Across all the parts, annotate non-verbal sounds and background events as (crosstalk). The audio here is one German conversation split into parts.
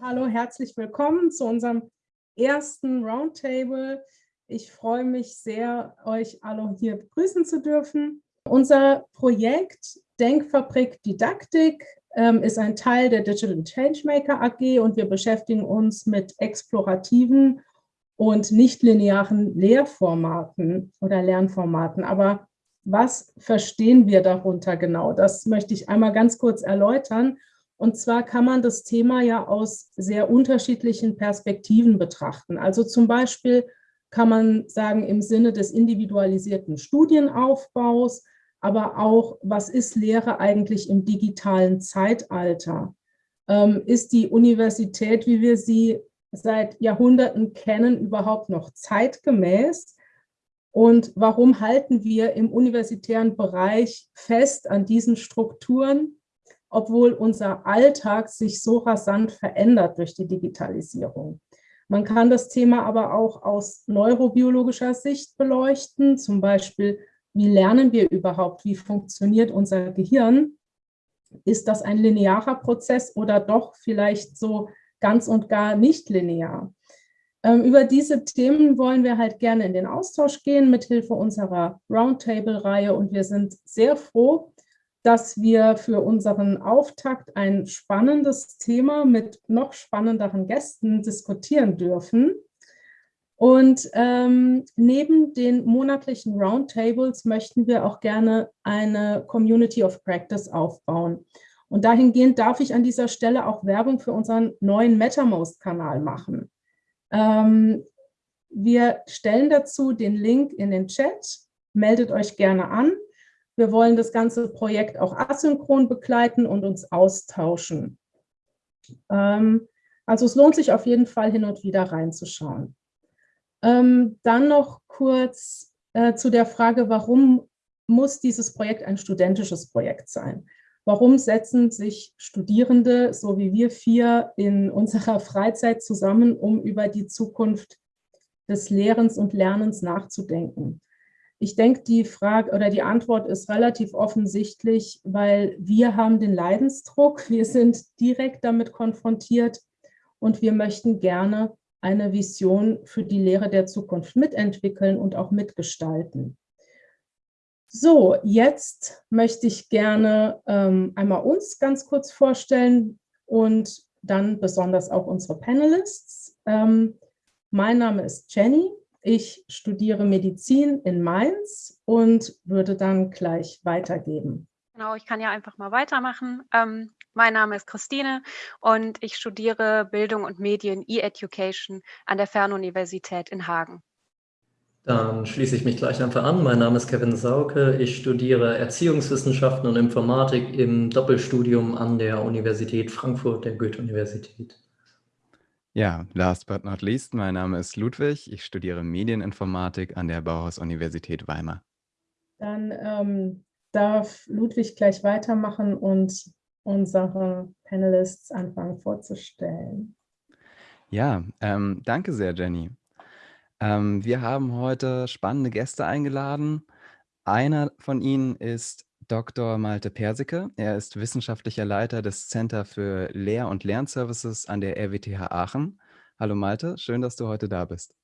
Hallo, herzlich willkommen zu unserem ersten Roundtable. Ich freue mich sehr, euch alle hier begrüßen zu dürfen. Unser Projekt Denkfabrik Didaktik ähm, ist ein Teil der Digital Changemaker AG und wir beschäftigen uns mit explorativen und nicht-linearen Lehrformaten oder Lernformaten. Aber was verstehen wir darunter genau? Das möchte ich einmal ganz kurz erläutern. Und zwar kann man das Thema ja aus sehr unterschiedlichen Perspektiven betrachten. Also zum Beispiel kann man sagen im Sinne des individualisierten Studienaufbaus, aber auch, was ist Lehre eigentlich im digitalen Zeitalter? Ähm, ist die Universität, wie wir sie seit Jahrhunderten kennen, überhaupt noch zeitgemäß? Und warum halten wir im universitären Bereich fest an diesen Strukturen, obwohl unser Alltag sich so rasant verändert durch die Digitalisierung? Man kann das Thema aber auch aus neurobiologischer Sicht beleuchten, zum Beispiel wie lernen wir überhaupt? Wie funktioniert unser Gehirn? Ist das ein linearer Prozess oder doch vielleicht so ganz und gar nicht linear? Ähm, über diese Themen wollen wir halt gerne in den Austausch gehen mit Hilfe unserer Roundtable-Reihe und wir sind sehr froh, dass wir für unseren Auftakt ein spannendes Thema mit noch spannenderen Gästen diskutieren dürfen. Und ähm, neben den monatlichen Roundtables möchten wir auch gerne eine Community of Practice aufbauen. Und dahingehend darf ich an dieser Stelle auch Werbung für unseren neuen MetaMost-Kanal machen. Ähm, wir stellen dazu den Link in den Chat, meldet euch gerne an. Wir wollen das ganze Projekt auch asynchron begleiten und uns austauschen. Ähm, also es lohnt sich auf jeden Fall hin und wieder reinzuschauen. Ähm, dann noch kurz äh, zu der Frage, warum muss dieses Projekt ein studentisches Projekt sein? Warum setzen sich Studierende, so wie wir vier, in unserer Freizeit zusammen, um über die Zukunft des Lehrens und Lernens nachzudenken? Ich denke, die Frage oder die Antwort ist relativ offensichtlich, weil wir haben den Leidensdruck, (laughs) wir sind direkt damit konfrontiert und wir möchten gerne eine Vision für die Lehre der Zukunft mitentwickeln und auch mitgestalten. So, jetzt möchte ich gerne ähm, einmal uns ganz kurz vorstellen und dann besonders auch unsere Panelists. Ähm, mein Name ist Jenny, ich studiere Medizin in Mainz und würde dann gleich weitergeben. Genau, ich kann ja einfach mal weitermachen. Ähm, mein Name ist Christine und ich studiere Bildung und Medien E-Education an der Fernuniversität in Hagen. Dann schließe ich mich gleich einfach an. Mein Name ist Kevin Sauke. Ich studiere Erziehungswissenschaften und Informatik im Doppelstudium an der Universität Frankfurt, der Goethe-Universität. Ja, last but not least, mein Name ist Ludwig. Ich studiere Medieninformatik an der Bauhaus-Universität Weimar. Dann ähm, darf Ludwig gleich weitermachen und unsere Panelists anfangen vorzustellen. Ja, ähm, danke sehr, Jenny. Ähm, wir haben heute spannende Gäste eingeladen. Einer von ihnen ist Dr. Malte Persicke. Er ist wissenschaftlicher Leiter des Center für Lehr- und Lernservices an der RWTH Aachen. Hallo Malte, schön, dass du heute da bist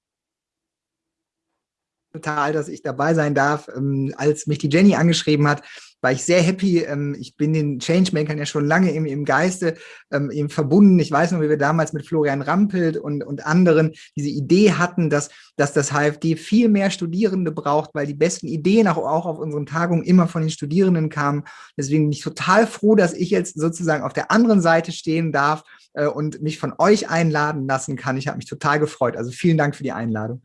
total, dass ich dabei sein darf. Ähm, als mich die Jenny angeschrieben hat, war ich sehr happy. Ähm, ich bin den Changemakern ja schon lange im, im Geiste ähm, eben verbunden. Ich weiß noch, wie wir damals mit Florian Rampelt und, und anderen diese Idee hatten, dass, dass das HFD viel mehr Studierende braucht, weil die besten Ideen auch, auch auf unseren Tagungen immer von den Studierenden kamen. Deswegen bin ich total froh, dass ich jetzt sozusagen auf der anderen Seite stehen darf äh, und mich von euch einladen lassen kann. Ich habe mich total gefreut. Also vielen Dank für die Einladung.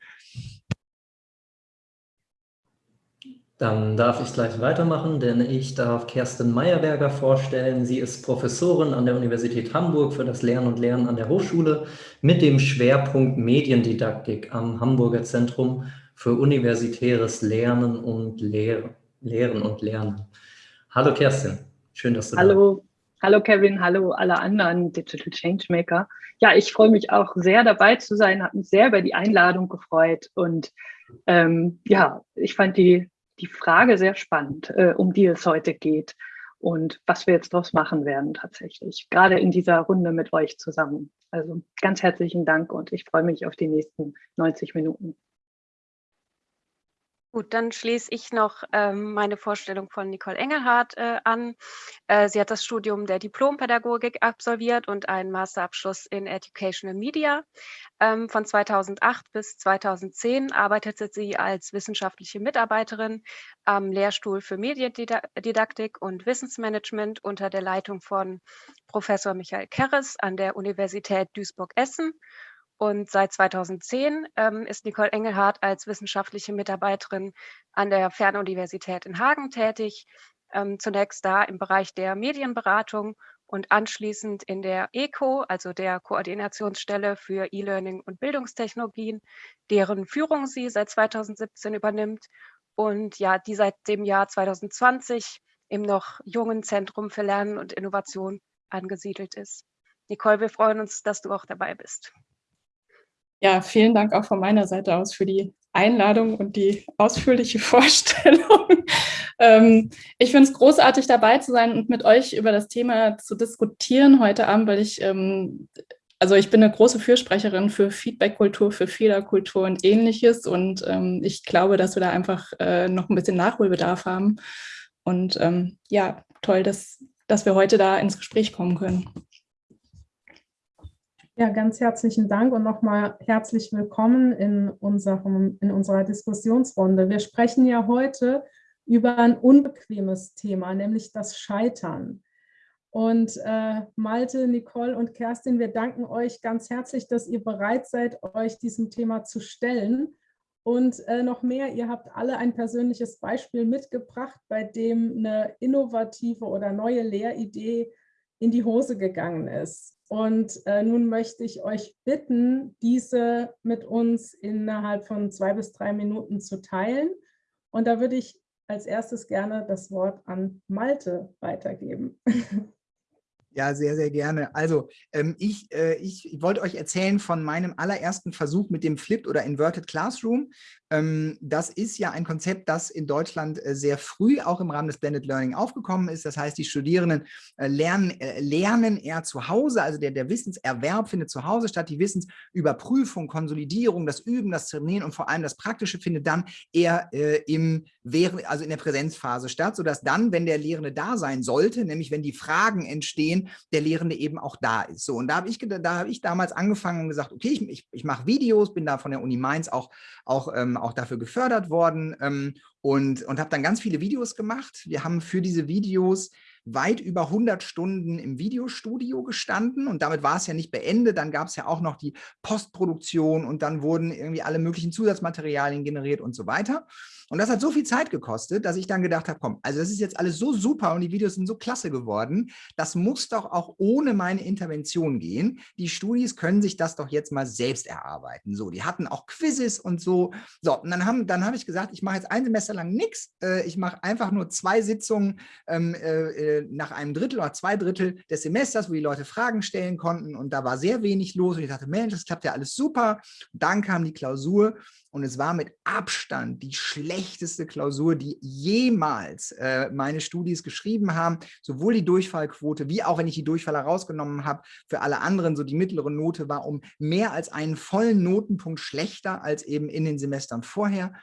Dann darf ich gleich weitermachen, denn ich darf Kerstin Meyerberger vorstellen. Sie ist Professorin an der Universität Hamburg für das Lernen und Lernen an der Hochschule mit dem Schwerpunkt Mediendidaktik am Hamburger Zentrum für universitäres Lernen und Lehren. Lehren und Lernen. Hallo Kerstin, schön, dass du hallo. da bist. Hallo Kevin, hallo alle anderen Digital Changemaker. Ja, ich freue mich auch sehr dabei zu sein, habe mich sehr über die Einladung gefreut und ähm, ja, ich fand die die Frage sehr spannend, äh, um die es heute geht und was wir jetzt daraus machen werden tatsächlich, gerade in dieser Runde mit euch zusammen. Also ganz herzlichen Dank und ich freue mich auf die nächsten 90 Minuten. Gut, dann schließe ich noch ähm, meine Vorstellung von Nicole Engelhardt äh, an. Äh, sie hat das Studium der Diplompädagogik absolviert und einen Masterabschluss in Educational Media. Ähm, von 2008 bis 2010 arbeitete sie als wissenschaftliche Mitarbeiterin am Lehrstuhl für Mediendidaktik und Wissensmanagement unter der Leitung von Professor Michael Kerres an der Universität Duisburg-Essen und seit 2010 ähm, ist Nicole Engelhardt als wissenschaftliche Mitarbeiterin an der Fernuniversität in Hagen tätig. Ähm, zunächst da im Bereich der Medienberatung und anschließend in der ECO, also der Koordinationsstelle für E-Learning und Bildungstechnologien, deren Führung sie seit 2017 übernimmt und ja, die seit dem Jahr 2020 im noch jungen Zentrum für Lernen und Innovation angesiedelt ist. Nicole, wir freuen uns, dass du auch dabei bist. Ja, vielen Dank auch von meiner Seite aus für die Einladung und die ausführliche (laughs) Vorstellung. ähm, ich finde es großartig, dabei zu sein und mit euch über das Thema zu diskutieren heute Abend, weil ich, ähm, also ich bin eine große Fürsprecherin für Feedbackkultur, für Fehlerkultur und ähnliches und ähm, ich glaube, dass wir da einfach äh, noch ein bisschen Nachholbedarf haben. Und ähm, ja, toll, dass, dass wir heute da ins Gespräch kommen können. Ja, ganz herzlichen Dank und nochmal herzlich willkommen in, unserem, in unserer Diskussionsrunde. Wir sprechen ja heute über ein unbequemes Thema, nämlich das Scheitern. Und äh, Malte, Nicole und Kerstin, wir danken euch ganz herzlich, dass ihr bereit seid, euch diesem Thema zu stellen. Und äh, noch mehr, ihr habt alle ein persönliches Beispiel mitgebracht, bei dem eine innovative oder neue Lehridee in die Hose gegangen ist. Und äh, nun möchte ich euch bitten, diese mit uns innerhalb von zwei bis drei Minuten zu teilen. Und da würde ich als erstes gerne das Wort an Malte weitergeben. (laughs) Ja, sehr, sehr gerne. Also ähm, ich, äh, ich wollte euch erzählen von meinem allerersten Versuch mit dem Flipped oder Inverted Classroom. Ähm, das ist ja ein Konzept, das in Deutschland äh, sehr früh auch im Rahmen des Blended Learning aufgekommen ist. Das heißt, die Studierenden äh, lernen, äh, lernen eher zu Hause, also der, der Wissenserwerb findet zu Hause statt, die Wissensüberprüfung, Konsolidierung, das Üben, das Trainieren und vor allem das Praktische findet dann eher äh, im, also in der Präsenzphase statt, sodass dann, wenn der Lehrende da sein sollte, nämlich wenn die Fragen entstehen, der Lehrende eben auch da ist. So, und da habe ich, da hab ich damals angefangen und gesagt, okay, ich, ich, ich mache Videos, bin da von der Uni Mainz auch, auch, ähm, auch dafür gefördert worden ähm, und, und habe dann ganz viele Videos gemacht. Wir haben für diese Videos weit über 100 Stunden im Videostudio gestanden und damit war es ja nicht beendet. Dann gab es ja auch noch die Postproduktion und dann wurden irgendwie alle möglichen Zusatzmaterialien generiert und so weiter. Und das hat so viel Zeit gekostet, dass ich dann gedacht habe, komm, also das ist jetzt alles so super und die Videos sind so klasse geworden, das muss doch auch ohne meine Intervention gehen. Die Studis können sich das doch jetzt mal selbst erarbeiten. So, die hatten auch Quizzes und so. So, und dann habe dann hab ich gesagt, ich mache jetzt ein Semester lang nichts. Äh, ich mache einfach nur zwei Sitzungen ähm, äh, äh, nach einem Drittel oder zwei Drittel des Semesters, wo die Leute Fragen stellen konnten und da war sehr wenig los und ich dachte, Mensch, das klappt ja alles super. Und dann kam die Klausur und es war mit Abstand die schlechteste Klausur, die jemals äh, meine Studis geschrieben haben. Sowohl die Durchfallquote, wie auch wenn ich die Durchfall herausgenommen habe, für alle anderen, so die mittlere Note war um mehr als einen vollen Notenpunkt schlechter als eben in den Semestern vorher.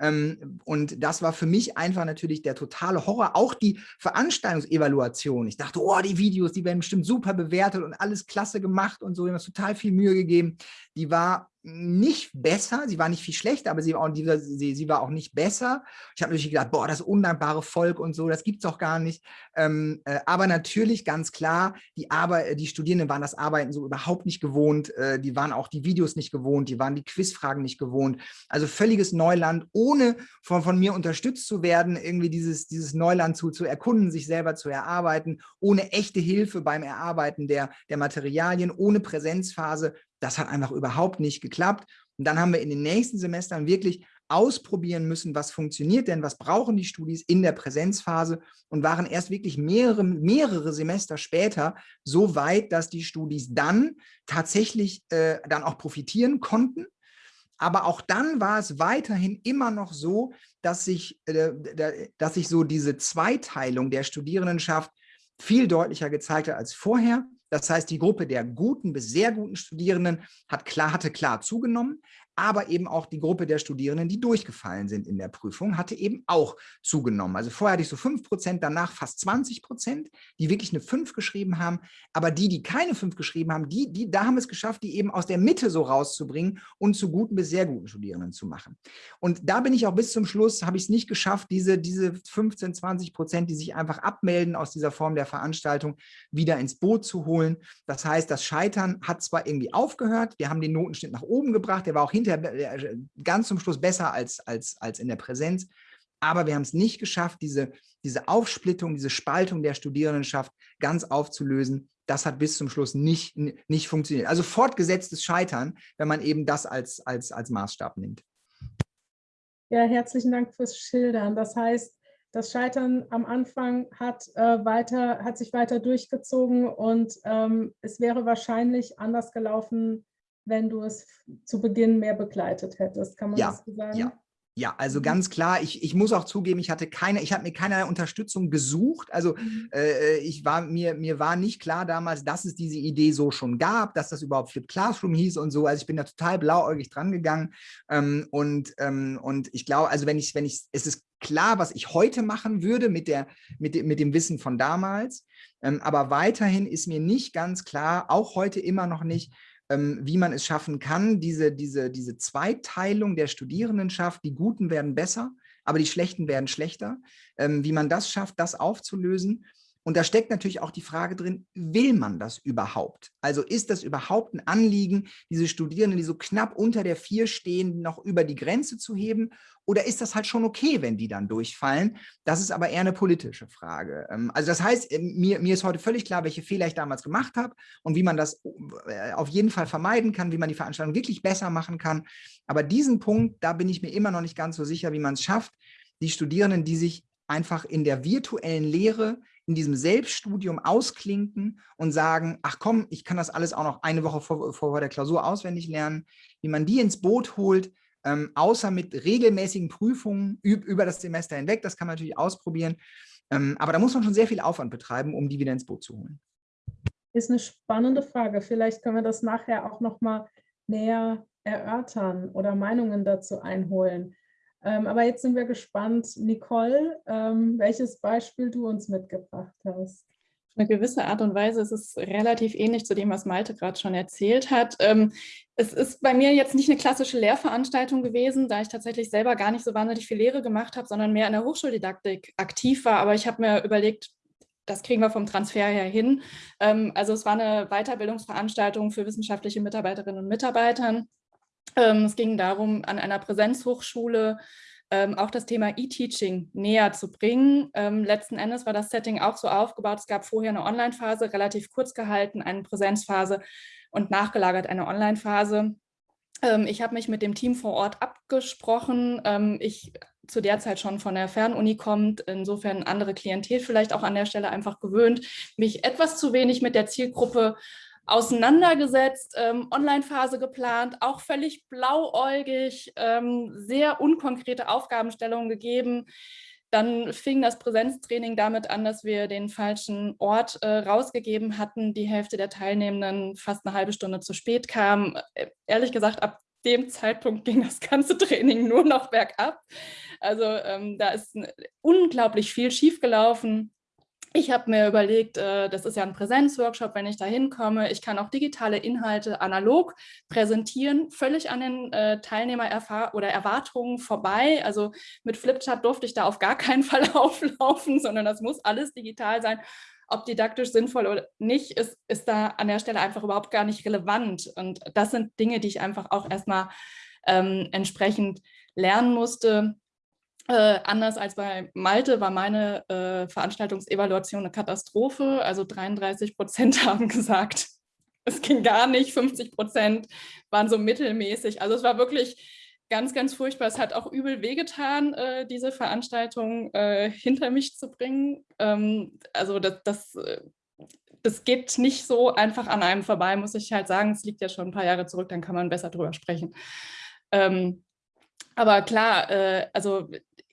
Ähm, und das war für mich einfach natürlich der totale Horror. Auch die Veranstaltungsevaluation. Ich dachte, oh, die Videos, die werden bestimmt super bewertet und alles klasse gemacht und so. Wir haben uns total viel Mühe gegeben. Die war nicht besser, sie war nicht viel schlechter, aber sie war auch, sie, sie war auch nicht besser. Ich habe natürlich gedacht, boah, das undankbare Volk und so, das gibt es doch gar nicht. Ähm, äh, aber natürlich ganz klar, die, Arbeit, die Studierenden waren das Arbeiten so überhaupt nicht gewohnt, äh, die waren auch die Videos nicht gewohnt, die waren die Quizfragen nicht gewohnt. Also völliges Neuland, ohne von, von mir unterstützt zu werden, irgendwie dieses, dieses Neuland zu, zu erkunden, sich selber zu erarbeiten, ohne echte Hilfe beim Erarbeiten der, der Materialien, ohne Präsenzphase, das hat einfach überhaupt nicht geklappt. Und dann haben wir in den nächsten Semestern wirklich ausprobieren müssen, was funktioniert denn, was brauchen die Studis in der Präsenzphase und waren erst wirklich mehrere, mehrere Semester später so weit, dass die Studis dann tatsächlich äh, dann auch profitieren konnten Aber auch dann war es weiterhin immer noch so, dass sich, äh, dass sich so diese Zweiteilung der Studierendenschaft viel deutlicher gezeigt hat als vorher. Das heißt, die Gruppe der guten bis sehr guten Studierenden hat klar, hatte klar zugenommen aber eben auch die Gruppe der Studierenden, die durchgefallen sind in der Prüfung, hatte eben auch zugenommen. Also vorher hatte ich so 5 Prozent, danach fast 20 Prozent, die wirklich eine 5 geschrieben haben. Aber die, die keine 5 geschrieben haben, die, die, da haben es geschafft, die eben aus der Mitte so rauszubringen und zu guten bis sehr guten Studierenden zu machen. Und da bin ich auch bis zum Schluss, habe ich es nicht geschafft, diese, diese 15, 20 Prozent, die sich einfach abmelden aus dieser Form der Veranstaltung, wieder ins Boot zu holen. Das heißt, das Scheitern hat zwar irgendwie aufgehört, wir haben den Notenschnitt nach oben gebracht, der war auch hinter hinterher äh, ganz zum Schluss besser als, als, als in der Präsenz. Aber wir haben es nicht geschafft, diese, diese Aufsplittung, diese Spaltung der Studierendenschaft ganz aufzulösen. Das hat bis zum Schluss nicht, nicht funktioniert. Also fortgesetztes Scheitern, wenn man eben das als, als, als Maßstab nimmt. Ja, herzlichen Dank fürs Schildern. Das heißt, das Scheitern am Anfang hat, äh, weiter, hat sich weiter durchgezogen und ähm, es wäre wahrscheinlich anders gelaufen, wenn du es zu Beginn mehr begleitet hättest. Kann man ja, das so sagen? Ja. Ja, also Mhm. ganz klar, ich, ich muss auch zugeben, ich hatte keine, ich habe mir keine Unterstützung gesucht. Also Mhm. äh, ich war, mir, mir war nicht klar damals, dass es diese Idee so schon gab, dass das überhaupt Flip Classroom hieß und so. Also ich bin da total blauäugig dran gegangen. Ähm, und, ähm, und ich glaube, also wenn ich, wenn ich, es ist klar, was ich heute machen würde mit, der, mit, dem, mit dem Wissen von damals. Ähm, aber weiterhin ist mir nicht ganz klar, auch heute immer noch nicht, wie man es schaffen kann, diese, diese, diese Zweiteilung der Studierendenschaft, die Guten werden besser, aber die Schlechten werden schlechter, ähm, wie man das schafft, das aufzulösen und da steckt natürlich auch die Frage drin, will man das überhaupt? Also ist das überhaupt ein Anliegen, diese Studierenden, die so knapp unter der Vier stehen, noch über die Grenze zu heben? Oder ist das halt schon okay, wenn die dann durchfallen? Das ist aber eher eine politische Frage. Ähm, also das heißt, ähm, mir, mir ist heute völlig klar, welche Fehler ich damals gemacht habe und wie man das äh, auf jeden Fall vermeiden kann, wie man die Veranstaltung wirklich besser machen kann. Aber diesen Punkt, da bin ich mir immer noch nicht ganz so sicher, wie man es schafft, die Studierenden, die sich einfach in der virtuellen Lehre in diesem Selbststudium ausklinken und sagen, ach komm, ich kann das alles auch noch eine Woche vor, vor der Klausur auswendig lernen, wie man die ins Boot holt, ähm, außer mit regelmäßigen Prüfungen über das Semester hinweg, das kann man natürlich ausprobieren, ähm, aber da muss man schon sehr viel Aufwand betreiben, um die wieder ins Boot zu holen. Ist eine spannende Frage. Vielleicht können wir das nachher auch noch mal näher erörtern oder Meinungen dazu einholen. Ähm, aber jetzt sind wir gespannt, Nicole, ähm, welches Beispiel du uns mitgebracht hast. Auf eine gewisse Art und Weise ist es relativ ähnlich zu dem, was Malte gerade schon erzählt hat. Ähm, es ist bei mir jetzt nicht eine klassische Lehrveranstaltung gewesen, da ich tatsächlich selber gar nicht so wahnsinnig viel Lehre gemacht habe, sondern mehr in der Hochschuldidaktik aktiv war. Aber ich habe mir überlegt, das kriegen wir vom Transfer her hin. Ähm, also es war eine Weiterbildungsveranstaltung für wissenschaftliche Mitarbeiterinnen und Mitarbeiter ähm, es ging darum, an einer Präsenzhochschule ähm, auch das Thema E-Teaching näher zu bringen. Ähm, letzten Endes war das Setting auch so aufgebaut, es gab vorher eine Online-Phase, relativ kurz gehalten, eine Präsenzphase und nachgelagert eine Online-Phase. Ähm, ich habe mich mit dem Team vor Ort abgesprochen. Ähm, ich zu der Zeit schon von der Fernuni kommt, insofern andere Klientel vielleicht auch an der Stelle einfach gewöhnt, mich etwas zu wenig mit der Zielgruppe auseinandergesetzt, ähm, Online-Phase geplant, auch völlig blauäugig, ähm, sehr unkonkrete Aufgabenstellungen gegeben. Dann fing das Präsenztraining damit an, dass wir den falschen Ort äh, rausgegeben hatten. Die Hälfte der Teilnehmenden fast eine halbe Stunde zu spät kam. Äh, ehrlich gesagt, ab dem Zeitpunkt ging das ganze Training nur noch bergab. Also ähm, da ist unglaublich viel schiefgelaufen. Ich habe mir überlegt, äh, das ist ja ein Präsenzworkshop, wenn ich da hinkomme. Ich kann auch digitale Inhalte analog präsentieren, völlig an den äh, Teilnehmer oder Erwartungen vorbei. Also mit Flipchart durfte ich da auf gar keinen (laughs) Fall auflaufen, sondern das muss alles digital sein. Ob didaktisch sinnvoll oder nicht, ist, ist da an der Stelle einfach überhaupt gar nicht relevant. Und das sind Dinge, die ich einfach auch erstmal ähm, entsprechend lernen musste. Äh, anders als bei Malte war meine äh, Veranstaltungsevaluation eine Katastrophe. Also 33 Prozent (laughs) haben gesagt, es ging gar nicht. 50 Prozent waren so mittelmäßig. Also es war wirklich ganz, ganz furchtbar. Es hat auch übel wehgetan, äh, diese Veranstaltung äh, hinter mich zu bringen. Ähm, also das, das, äh, das geht nicht so einfach an einem vorbei, muss ich halt sagen. Es liegt ja schon ein paar Jahre zurück, dann kann man besser drüber sprechen. Ähm, aber klar, äh, also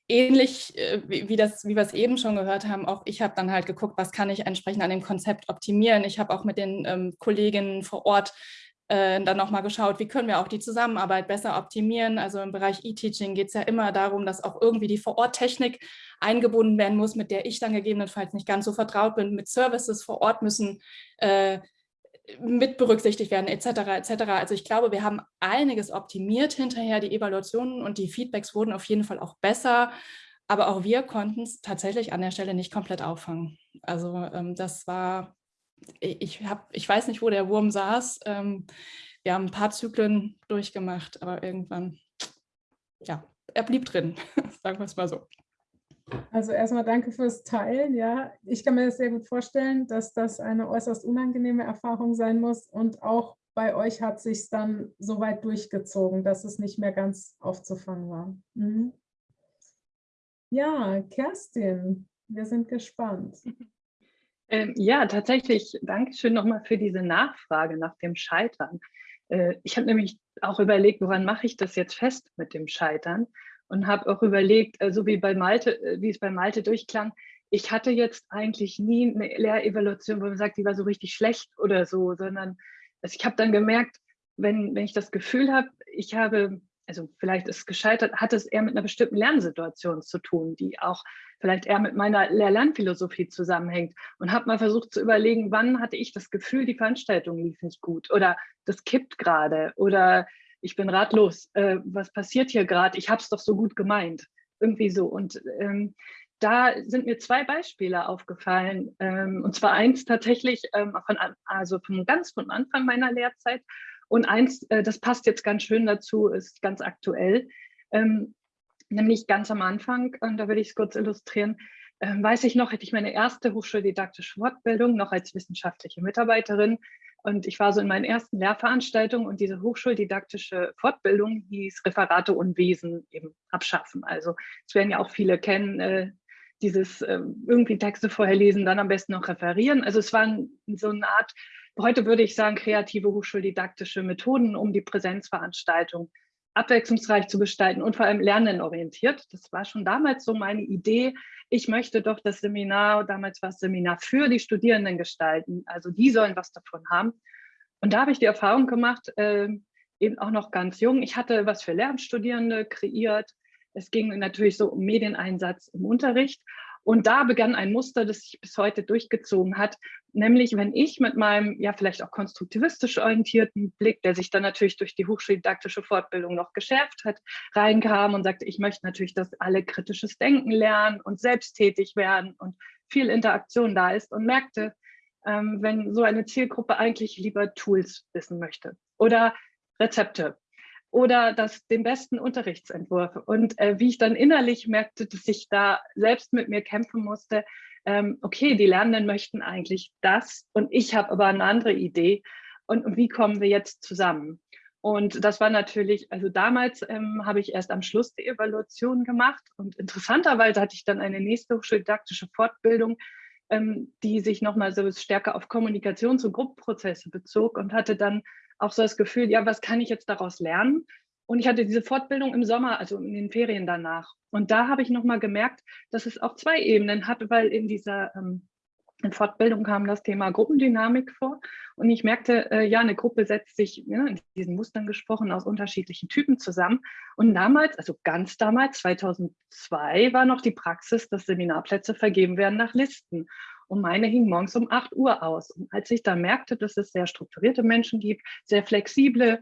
ähnlich äh, wie, das, wie wir es eben schon gehört haben, auch ich habe dann halt geguckt, was kann ich entsprechend an dem Konzept optimieren. Ich habe auch mit den ähm, Kolleginnen vor Ort äh, dann nochmal geschaut, wie können wir auch die Zusammenarbeit besser optimieren. Also im Bereich E-Teaching geht es ja immer darum, dass auch irgendwie die Vor-Ort-Technik eingebunden werden muss, mit der ich dann gegebenenfalls nicht ganz so vertraut bin. Mit Services vor Ort müssen äh, mit berücksichtigt werden, etc. etc. Also ich glaube, wir haben einiges optimiert hinterher. Die Evaluationen und die Feedbacks wurden auf jeden Fall auch besser. Aber auch wir konnten es tatsächlich an der Stelle nicht komplett auffangen. Also ähm, das war ich, hab, ich weiß nicht, wo der Wurm saß. Ähm, wir haben ein paar Zyklen durchgemacht, aber irgendwann, ja, er blieb drin, (laughs) sagen wir es mal so. Also erstmal danke fürs Teilen. Ja, ich kann mir das sehr gut vorstellen, dass das eine äußerst unangenehme Erfahrung sein muss. Und auch bei euch hat sich dann so weit durchgezogen, dass es nicht mehr ganz aufzufangen war. Mhm. Ja, Kerstin, wir sind gespannt. (laughs) Ähm, ja, tatsächlich, danke schön nochmal für diese Nachfrage nach dem Scheitern. Äh, ich habe nämlich auch überlegt, woran mache ich das jetzt fest mit dem Scheitern und habe auch überlegt, äh, so wie bei Malte, äh, wie es bei Malte durchklang, ich hatte jetzt eigentlich nie eine Lehrevaluation, wo man sagt, die war so richtig schlecht oder so, sondern also ich habe dann gemerkt, wenn, wenn ich das Gefühl habe, ich habe also vielleicht ist es gescheitert, hat es eher mit einer bestimmten Lernsituation zu tun, die auch vielleicht eher mit meiner Lehr-Lernphilosophie zusammenhängt und habe mal versucht zu überlegen, wann hatte ich das Gefühl, die Veranstaltung lief nicht gut oder das kippt gerade oder ich bin ratlos, äh, was passiert hier gerade, ich habe es doch so gut gemeint, irgendwie so. Und ähm, da sind mir zwei Beispiele aufgefallen. Ähm, und zwar eins tatsächlich ähm, von, also von ganz von Anfang meiner Lehrzeit. Und eins, äh, das passt jetzt ganz schön dazu, ist ganz aktuell, ähm, nämlich ganz am Anfang, und da würde ich es kurz illustrieren, ähm, weiß ich noch, hätte ich meine erste hochschuldidaktische Fortbildung noch als wissenschaftliche Mitarbeiterin. Und ich war so in meinen ersten Lehrveranstaltungen und diese hochschuldidaktische Fortbildung hieß Referate und Wesen eben abschaffen. Also es werden ja auch viele kennen, äh, dieses äh, irgendwie Texte vorher lesen, dann am besten noch referieren. Also es war so eine Art heute würde ich sagen, kreative hochschuldidaktische Methoden, um die Präsenzveranstaltung abwechslungsreich zu gestalten und vor allem lernenorientiert. Das war schon damals so meine Idee. Ich möchte doch das Seminar, damals war es Seminar für die Studierenden gestalten. Also die sollen was davon haben. Und da habe ich die Erfahrung gemacht, äh, eben auch noch ganz jung. Ich hatte was für Lernstudierende kreiert. Es ging natürlich so um Medieneinsatz im Unterricht. Und da begann ein Muster, das sich bis heute durchgezogen hat, nämlich wenn ich mit meinem ja vielleicht auch konstruktivistisch orientierten Blick, der sich dann natürlich durch die hochschuldidaktische Fortbildung noch geschärft hat, reinkam und sagte, ich möchte natürlich, dass alle kritisches Denken lernen und selbsttätig werden und viel Interaktion da ist und merkte, ähm, wenn so eine Zielgruppe eigentlich lieber Tools wissen möchte oder Rezepte oder das, den besten Unterrichtsentwurf. Und äh, wie ich dann innerlich merkte, dass ich da selbst mit mir kämpfen musste, ähm, okay, die Lernenden möchten eigentlich das und ich habe aber eine andere Idee. Und, und, wie kommen wir jetzt zusammen? Und das war natürlich, also damals ähm, habe ich erst am Schluss die Evaluation gemacht und interessanterweise hatte ich dann eine nächste hochschuldidaktische Fortbildung, ähm, die sich nochmal so stärker auf Kommunikations- und Gruppenprozesse bezog und hatte dann auch so das Gefühl, ja, was kann ich jetzt daraus lernen? Und ich hatte diese Fortbildung im Sommer, also in den Ferien danach. Und da habe ich nochmal gemerkt, dass es auch zwei Ebenen hat, weil in dieser ähm, in Fortbildung kam das Thema Gruppendynamik vor. Und ich merkte, äh, ja, eine Gruppe setzt sich, ja, in diesen Mustern gesprochen, aus unterschiedlichen Typen zusammen. Und damals, also ganz damals, 2002, war noch die Praxis, dass Seminarplätze vergeben werden nach Listen und meine hing morgens um 8 Uhr aus. Und als ich dann merkte, dass es sehr strukturierte Menschen gibt, sehr flexible,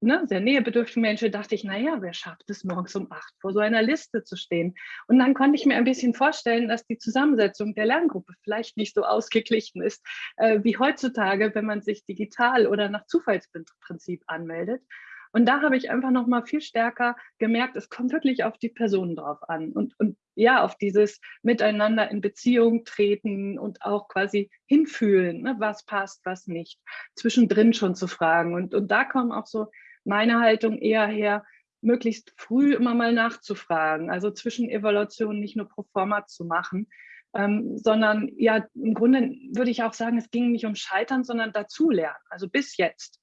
ne, sehr nähebedürftige Menschen, dachte ich, naja, wer schafft es morgens um 8 vor so einer Liste zu stehen? Und dann konnte ich mir ein bisschen vorstellen, dass die Zusammensetzung der Lerngruppe vielleicht nicht so ausgeglichen ist, äh, wie heutzutage, wenn man sich digital oder nach Zufallsprinzip anmeldet. Und da habe ich einfach noch mal viel stärker gemerkt, es kommt wirklich auf die Personen drauf an und, und ja, auf dieses Miteinander in Beziehung treten und auch quasi hinfühlen, ne, was passt, was nicht, zwischendrin schon zu fragen. Und, und da kommen auch so meine Haltung eher her, möglichst früh immer mal nachzufragen, also zwischen Evaluationen nicht nur pro forma zu machen, ähm, sondern ja, im Grunde würde ich auch sagen, es ging nicht um Scheitern, sondern dazulernen, also bis jetzt.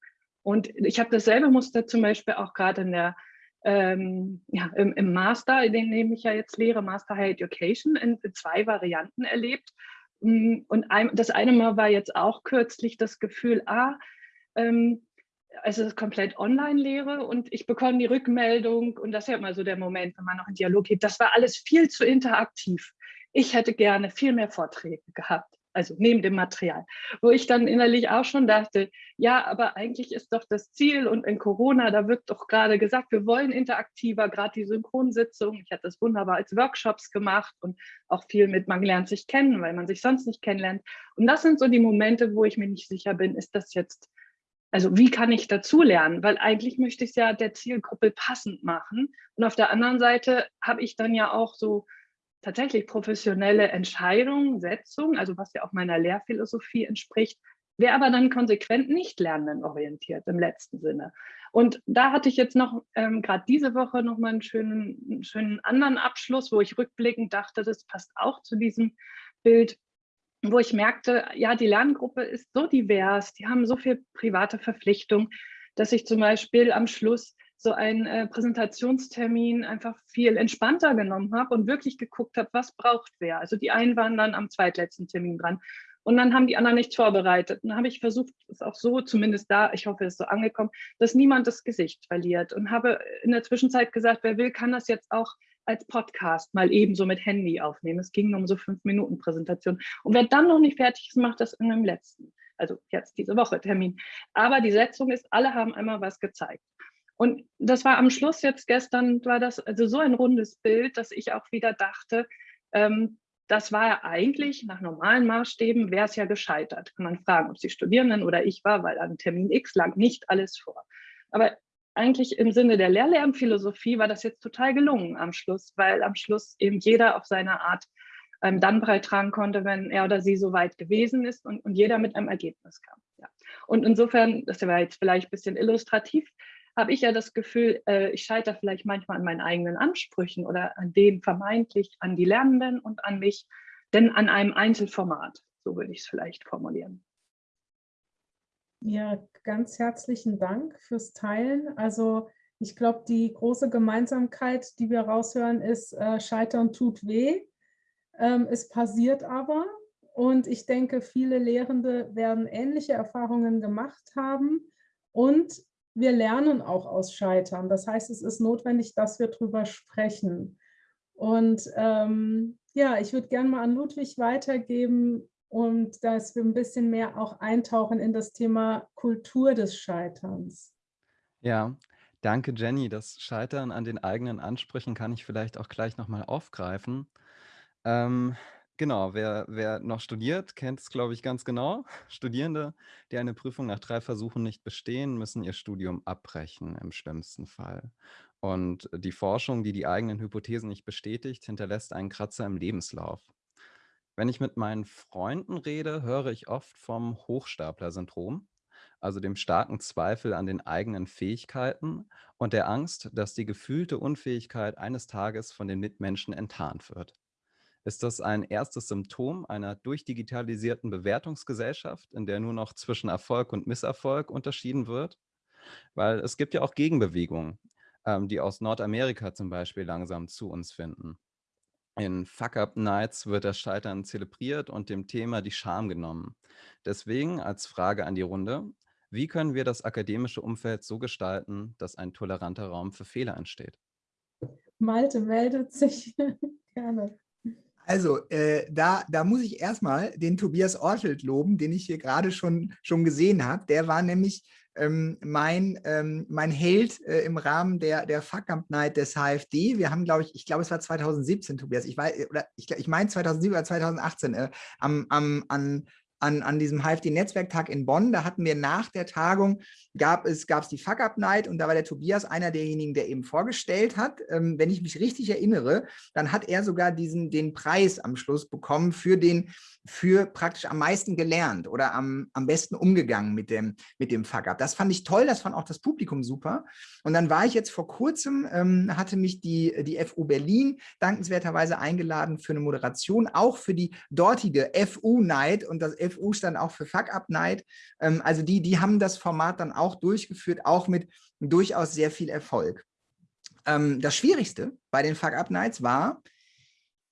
Und ich habe dasselbe Muster zum Beispiel auch gerade in der ähm, ja, im, im, Master, den nehme ich ja jetzt lehre, Master Higher Education, in, in zwei Varianten erlebt. Mm, und ein, das eine Mal war jetzt auch kürzlich das Gefühl, ah, ähm, es ist komplett Online-Lehre und ich bekomme die Rückmeldung und das ist ja immer so der Moment, wenn man noch in Dialog geht, das war alles viel zu interaktiv. Ich hätte gerne viel mehr Vorträge gehabt also neben dem Material, wo ich dann innerlich auch schon dachte, ja, aber eigentlich ist doch das Ziel und in Corona, da wird doch gerade gesagt, wir wollen interaktiver, gerade die Synchronsitzung. Ich hatte das wunderbar als Workshops gemacht und auch viel mit, man lernt sich kennen, weil man sich sonst nicht kennenlernt. Und das sind so die Momente, wo ich mir nicht sicher bin, ist das jetzt, also wie kann ich dazulernen? Weil eigentlich möchte ich es ja der Zielgruppe passend machen. Und auf der anderen Seite habe ich dann ja auch so tatsächlich professionelle Entscheidung, Setzung, also was ja auch meiner Lehrphilosophie entspricht, wäre aber dann konsequent nicht lernendenorientiert im letzten Sinne. Und da hatte ich jetzt noch ähm, gerade diese Woche noch mal einen schönen, einen schönen anderen Abschluss, wo ich rückblickend dachte, das passt auch zu diesem Bild, wo ich merkte, ja, die Lerngruppe ist so divers, die haben so viel private Verpflichtung, dass ich zum Beispiel am Schluss so einen äh, Präsentationstermin einfach viel entspannter genommen habe und wirklich geguckt habe, was braucht wer. Also die einen waren dann am zweitletzten Termin dran und dann haben die anderen nichts vorbereitet. Und dann habe ich versucht, es auch so, zumindest da, ich hoffe, es ist so angekommen, dass niemand das Gesicht verliert und habe in der Zwischenzeit gesagt, wer will, kann das jetzt auch als Podcast mal ebenso mit Handy aufnehmen. Es ging um so fünf Minuten Präsentation. Und wer dann noch nicht fertig ist, macht das in einem letzten. Also jetzt diese Woche Termin. Aber die Setzung ist, alle haben einmal was gezeigt. Und das war am Schluss jetzt gestern, war das also so ein rundes Bild, dass ich auch wieder dachte, ähm, das war ja eigentlich nach normalen Maßstäben, wäre es ja gescheitert. Kann man fragen, ob es die Studierenden oder ich war, weil an Termin X lag nicht alles vor. Aber eigentlich im Sinne der Lehrlernphilosophie war das jetzt total gelungen am Schluss, weil am Schluss eben jeder auf seine Art ähm, dann beitragen konnte, wenn er oder sie so weit gewesen ist und, und jeder mit einem Ergebnis kam. Ja. Und insofern, das war jetzt vielleicht ein bisschen illustrativ, habe ich ja das Gefühl, äh, ich scheitere vielleicht manchmal an meinen eigenen Ansprüchen oder an denen vermeintlich an die Lernenden und an mich, denn an einem Einzelformat, so würde ich es vielleicht formulieren. Ja, ganz herzlichen Dank fürs Teilen. Also ich glaube, die große Gemeinsamkeit, die wir raushören, ist, äh, Scheitern tut weh. Ähm, es passiert aber. Und ich denke, viele Lehrende werden ähnliche Erfahrungen gemacht haben. Und wir lernen auch aus Scheitern. Das heißt, es ist notwendig, dass wir darüber sprechen. Und ähm, ja, ich würde gerne mal an Ludwig weitergeben und dass wir ein bisschen mehr auch eintauchen in das Thema Kultur des Scheiterns. Ja, danke Jenny. Das Scheitern an den eigenen Ansprüchen kann ich vielleicht auch gleich nochmal aufgreifen. Ähm, Genau, wer, wer noch studiert, kennt es, glaube ich, ganz genau. (laughs) Studierende, die eine Prüfung nach drei Versuchen nicht bestehen, müssen ihr Studium abbrechen im schlimmsten Fall. Und die Forschung, die die eigenen Hypothesen nicht bestätigt, hinterlässt einen Kratzer im Lebenslauf. Wenn ich mit meinen Freunden rede, höre ich oft vom Hochstapler-Syndrom, also dem starken Zweifel an den eigenen Fähigkeiten und der Angst, dass die gefühlte Unfähigkeit eines Tages von den Mitmenschen enttarnt wird. Ist das ein erstes Symptom einer durchdigitalisierten Bewertungsgesellschaft, in der nur noch zwischen Erfolg und Misserfolg unterschieden wird? Weil es gibt ja auch Gegenbewegungen, ähm, die aus Nordamerika zum Beispiel langsam zu uns finden. In Fuck-Up-Nights wird das Scheitern zelebriert und dem Thema die Scham genommen. Deswegen als Frage an die Runde, wie können wir das akademische Umfeld so gestalten, dass ein toleranter Raum für Fehler entsteht? Malte meldet sich (laughs) gerne. Also, äh, da, da muss ich erstmal den Tobias Ortelt loben, den ich hier gerade schon, schon gesehen habe. Der war nämlich ähm, mein, ähm, mein Held äh, im Rahmen der, der Fuck-Up Night des HFD. Wir haben, glaube ich, ich glaube, es war 2017, Tobias. Ich ich, ich meine 2017 oder 2018, äh, am, am, an an, an diesem HFD-Netzwerktag in Bonn. Da hatten wir nach der Tagung, gab es, gab es die Fuck-Up-Night und da war der Tobias einer derjenigen, der eben vorgestellt hat. Ähm, wenn ich mich richtig erinnere, dann hat er sogar diesen, den Preis am Schluss bekommen für den für praktisch am meisten gelernt oder am, am besten umgegangen mit dem, mit dem Fuck-Up. Das fand ich toll, das fand auch das Publikum super. Und dann war ich jetzt vor kurzem, ähm, hatte mich die, die FU Berlin dankenswerterweise eingeladen für eine Moderation, auch für die dortige FU-Night und das FU stand auch für Fuck-Up-Night. Ähm, also die, die haben das Format dann auch durchgeführt, auch mit durchaus sehr viel Erfolg. ähm, das Schwierigste bei den Fuck-Up-Nights war,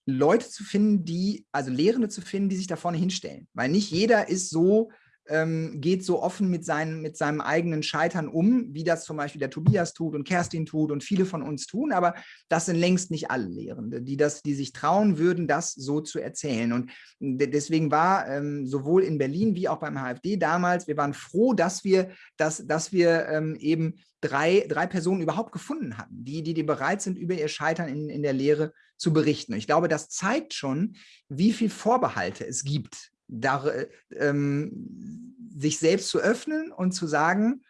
Leute zu finden, die, also Lehrende zu finden, die sich da vorne hinstellen. Weil nicht jeder ist so ähm, geht so offen mit, seinen, mit seinem eigenen Scheitern um, wie das zum Beispiel der Tobias tut und Kerstin tut und viele von uns tun, aber das sind längst nicht alle Lehrende, die, das, die sich trauen würden, das so zu erzählen. Und deswegen war ähm, sowohl in Berlin wie auch beim HFD damals, wir waren froh, dass wir, dass, dass wir ähm, eben drei, drei Personen überhaupt gefunden hatten, die, die, die bereit sind, über ihr Scheitern in, in der Lehre zu berichten. Und ich glaube, das zeigt schon, wie viel Vorbehalte es gibt da, ähm, sich selbst zu öffnen und zu sagen,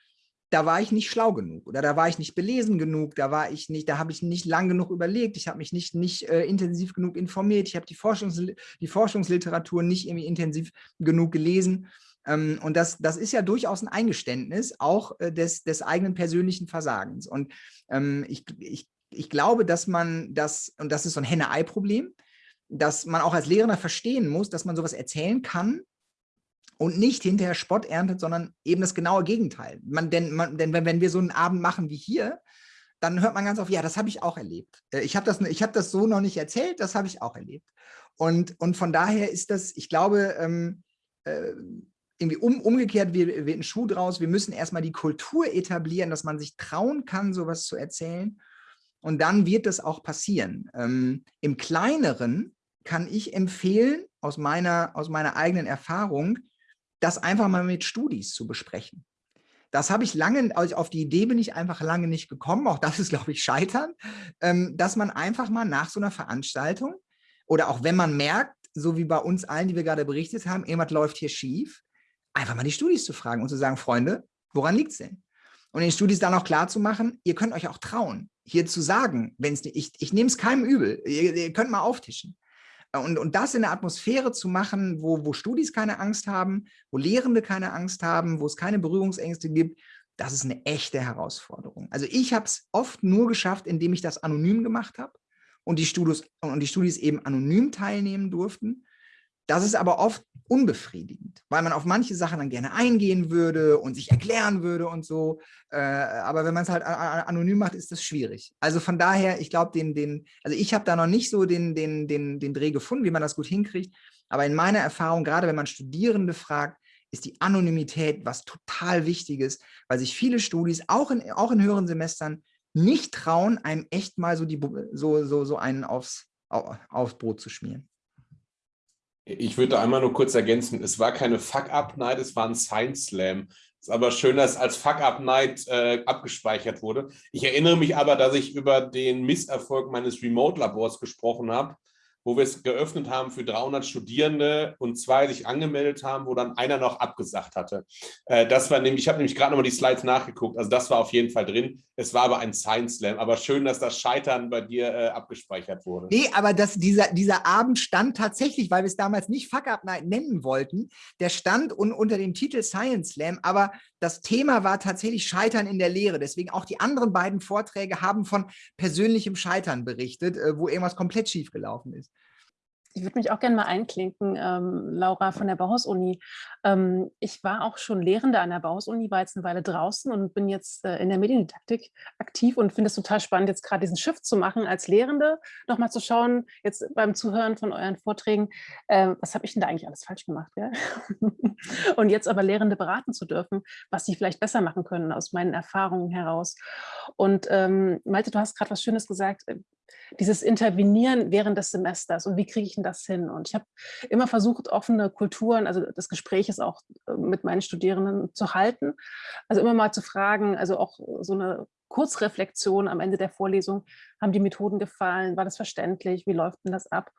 da war ich nicht schlau genug oder da war ich nicht belesen genug, da war ich nicht, da habe ich nicht lang genug überlegt, ich habe mich nicht, nicht äh, intensiv genug informiert, ich habe die, Forschungs, die Forschungsliteratur nicht irgendwie intensiv genug gelesen. Ähm, und das, das ist ja durchaus ein Eingeständnis auch äh, des, des eigenen persönlichen Versagens. Und ähm, ich, ich, ich glaube, dass man das, und das ist so ein Henne-Ei-Problem, dass man auch als Lehrender verstehen muss, dass man sowas erzählen kann und nicht hinterher Spott erntet, sondern eben das genaue Gegenteil. Man, denn, man, denn wenn, wir so einen Abend machen wie hier, dann hört man ganz oft, ja, das habe ich auch erlebt. Äh, ich habe das, hab das so noch nicht erzählt, das habe ich auch erlebt. Und, und von daher ist das, ich glaube, ähm, äh, irgendwie um, umgekehrt wird, wird ein Schuh draus. Wir müssen erstmal die Kultur etablieren, dass man sich trauen kann, sowas zu erzählen. Und dann wird das auch passieren. Ähm, Im Kleineren kann ich empfehlen, aus meiner, aus meiner eigenen Erfahrung, das einfach mal mit Studis zu besprechen. Das habe ich lange, also auf die Idee bin ich einfach lange nicht gekommen, auch das ist, glaube ich, Scheitern, ähm, dass man einfach mal nach so einer Veranstaltung oder auch wenn man merkt, so wie bei uns allen, die wir gerade berichtet haben, irgendwas läuft hier schief, einfach mal die Studis zu fragen und zu sagen, Freunde, woran liegt es denn? Und den Studis dann auch klar zu machen, ihr könnt euch auch trauen, hier zu sagen, wenn ich, ich nehme es keinem übel, ihr, ihr könnt mal auftischen. Und, und das in der Atmosphäre zu machen, wo, wo Studis keine Angst haben, wo Lehrende keine Angst haben, wo es keine Berührungsängste gibt, das ist eine echte Herausforderung. Also ich habe es oft nur geschafft, indem ich das anonym gemacht habe und die Studis, und die Studis eben anonym teilnehmen durften. Das ist aber oft unbefriedigend, weil man auf manche Sachen dann gerne eingehen würde und sich erklären würde und so. Äh, aber wenn man es halt anonym macht, ist das schwierig. Also von daher, ich glaube, den, den, also ich habe da noch nicht so den, den, den, den Dreh gefunden, wie man das gut hinkriegt. Aber in meiner Erfahrung, gerade wenn man Studierende fragt, ist die Anonymität was total Wichtiges, weil sich viele Studis, auch in, auch in höheren Semestern, nicht trauen, einem echt mal so, die, so, so, so einen aufs, aufs Brot zu schmieren. Ich würde einmal nur kurz ergänzen, es war keine Fuck-Up-Night, es war ein Science Slam. Es ist aber schön, dass als Fuck-Up-Night äh, abgespeichert wurde. Ich erinnere mich aber, dass ich über den Misserfolg meines Remote-Labors gesprochen habe wo wir es geöffnet haben für 300 Studierende und zwei sich angemeldet haben, wo dann einer noch abgesagt hatte. Äh, das war nämlich, ich habe nämlich gerade nochmal die Slides nachgeguckt, also das war auf jeden Fall drin. Es war aber ein Science Slam, aber schön, dass das Scheitern bei dir äh, abgespeichert wurde. Nee, aber das, dieser, dieser Abend stand tatsächlich, weil wir es damals nicht Fuck Up Night nennen wollten, der stand un, unter dem Titel Science Slam, aber das Thema war tatsächlich Scheitern in der Lehre. Deswegen auch die anderen beiden Vorträge haben von persönlichem Scheitern berichtet, äh, wo irgendwas komplett schief gelaufen ist. Ich würde mich auch gerne mal einklinken, ähm, Laura von der Bauhaus-Uni. Ähm, ich war auch schon Lehrende an der Bauhaus-Uni, war jetzt eine Weile draußen und bin jetzt äh, in der Mediendidaktik aktiv und finde es total spannend, jetzt gerade diesen Shift zu machen als Lehrende, nochmal zu schauen, jetzt beim Zuhören von euren Vorträgen, äh, was habe ich denn da eigentlich alles falsch gemacht? Gell? (laughs) und jetzt aber Lehrende beraten zu dürfen, was sie vielleicht besser machen können aus meinen Erfahrungen heraus. Und ähm, Malte, du hast gerade was Schönes gesagt, äh, dieses Intervenieren während des Semesters und wie kriege ich denn das hin? Und ich habe immer versucht, offene Kulturen, also das Gespräch ist auch äh, mit meinen Studierenden zu halten. Also immer mal zu fragen, also auch so eine Kurzreflexion am Ende der Vorlesung, haben die Methoden gefallen, war das verständlich, wie läuft denn das ab?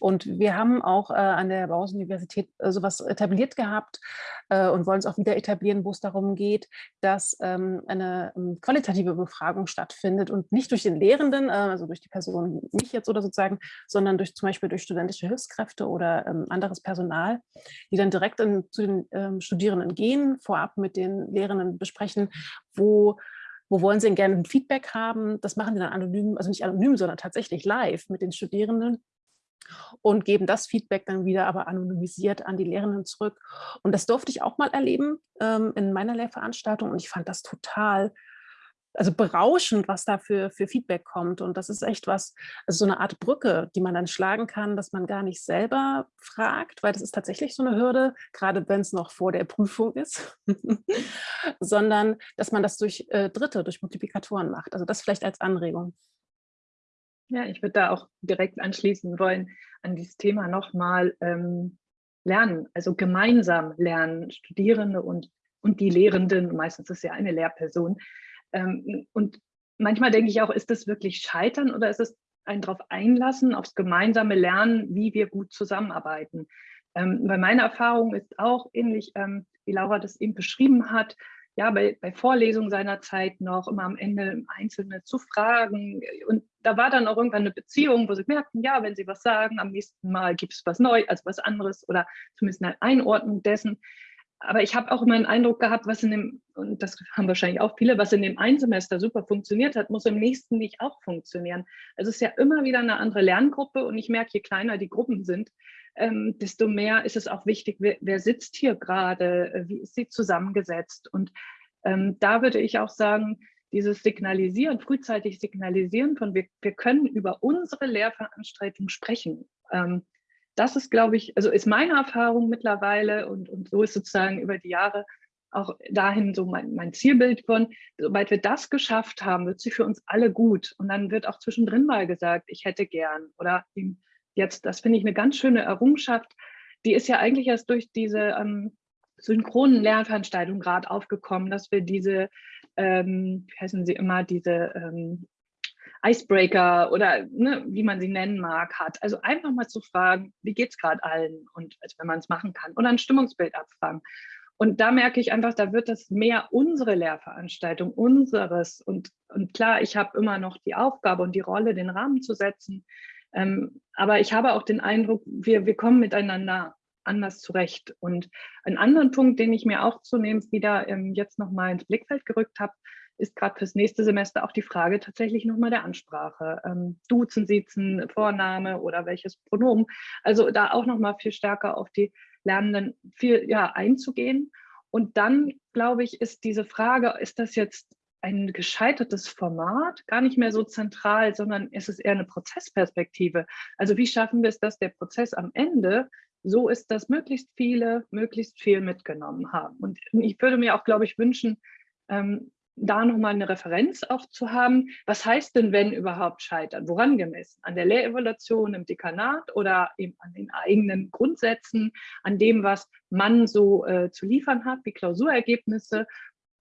Und wir haben auch äh, an der Bauhaus-Universität äh, sowas etabliert gehabt äh, und wollen es auch wieder etablieren, wo es darum geht, dass ähm, eine ähm, qualitative Befragung stattfindet und nicht durch den Lehrenden, äh, also durch die Person, mich jetzt oder sozusagen, sondern durch zum Beispiel durch studentische Hilfskräfte oder ähm, anderes Personal, die dann direkt in, zu den ähm, Studierenden gehen, vorab mit den Lehrenden besprechen, wo wo wollen Sie denn gerne ein Feedback haben? Das machen die dann anonym, also nicht anonym, sondern tatsächlich live mit den Studierenden und geben das Feedback dann wieder aber anonymisiert an die Lehrenden zurück. Und das durfte ich auch mal erleben ähm, in meiner Lehrveranstaltung und ich fand das total also berauschend, was da für, für Feedback kommt. Und das ist echt was, also so eine Art Brücke, die man dann schlagen kann, dass man gar nicht selber fragt, weil das ist tatsächlich so eine Hürde, gerade wenn es noch vor der Prüfung ist, (laughs) sondern dass man das durch äh, Dritte, durch Multiplikatoren macht. Also das vielleicht als Anregung. Ja, ich würde da auch direkt anschließen wollen an dieses Thema nochmal ähm, lernen, also gemeinsam lernen, Studierende und, und die Lehrenden, meistens ist ja eine Lehrperson. Ähm, und manchmal denke ich auch, ist das wirklich Scheitern oder ist es ein darauf einlassen, aufs gemeinsame Lernen, wie wir gut zusammenarbeiten. Ähm, weil meine Erfahrung ist auch ähnlich, ähm, wie Laura das eben beschrieben hat, ja, bei, bei Vorlesungen seiner Zeit noch immer am Ende Einzelne zu fragen. Und da war dann auch irgendwann eine Beziehung, wo sie merkten, ja, wenn sie was sagen, am nächsten Mal gibt es was Neues, also was anderes oder zumindest eine Einordnung dessen. Aber ich habe auch immer einen Eindruck gehabt, was in dem, und das haben wahrscheinlich auch viele, was in dem einen Semester super funktioniert hat, muss im nächsten nicht auch funktionieren. Also es ist ja immer wieder eine andere Lerngruppe und ich merke, je kleiner die Gruppen sind, ähm, desto mehr ist es auch wichtig, wer, wer sitzt hier gerade, äh, wie ist sie zusammengesetzt. Und ähm, da würde ich auch sagen, dieses Signalisieren, frühzeitig Signalisieren von wir, wir können über unsere Lehrveranstaltung sprechen. Ähm, das ist, glaube ich, also ist meine Erfahrung mittlerweile und, und so ist sozusagen über die Jahre auch dahin so mein, mein Zielbild von, sobald wir das geschafft haben, wird sie für uns alle gut. Und dann wird auch zwischendrin mal gesagt, ich hätte gern oder eben jetzt, das finde ich eine ganz schöne Errungenschaft, die ist ja eigentlich erst durch diese ähm, synchronen Lernveranstaltungen gerade aufgekommen, dass wir diese, ähm, wie heißen sie immer, diese ähm, Icebreaker oder ne, wie man sie nennen mag, hat. Also einfach mal zu fragen, wie geht es gerade allen und als wenn man es machen kann. Und ein Stimmungsbild abfragen. Und da merke ich einfach, da wird das mehr unsere Lehrveranstaltung, unseres. Und, und klar, ich habe immer noch die Aufgabe und die Rolle, den Rahmen zu setzen. Ähm, aber ich habe auch den Eindruck, wir, wir kommen miteinander anders zurecht. Und einen anderen Punkt, den ich mir auch zunehmend wieder ähm, jetzt nochmal ins Blickfeld gerückt habe, ist gerade fürs nächste Semester auch die Frage tatsächlich nochmal der Ansprache. Ähm, Duzen, Siezen, Vorname oder welches Pronomen. Also da auch nochmal viel stärker auf die Lernenden viel ja, einzugehen. Und dann, glaube ich, ist diese Frage, ist das jetzt ein gescheitertes Format, gar nicht mehr so zentral, sondern es ist eher eine Prozessperspektive. Also wie schaffen wir es, dass der Prozess am Ende so ist, dass möglichst viele möglichst viel mitgenommen haben. Und ich würde mir auch, glaube ich, wünschen, ähm, da nochmal eine Referenz auch zu haben. Was heißt denn, wenn überhaupt scheitern? Woran gemessen? An der Lehrevaluation im Dekanat oder eben an den eigenen Grundsätzen, an dem, was man so äh, zu liefern hat, wie Klausurergebnisse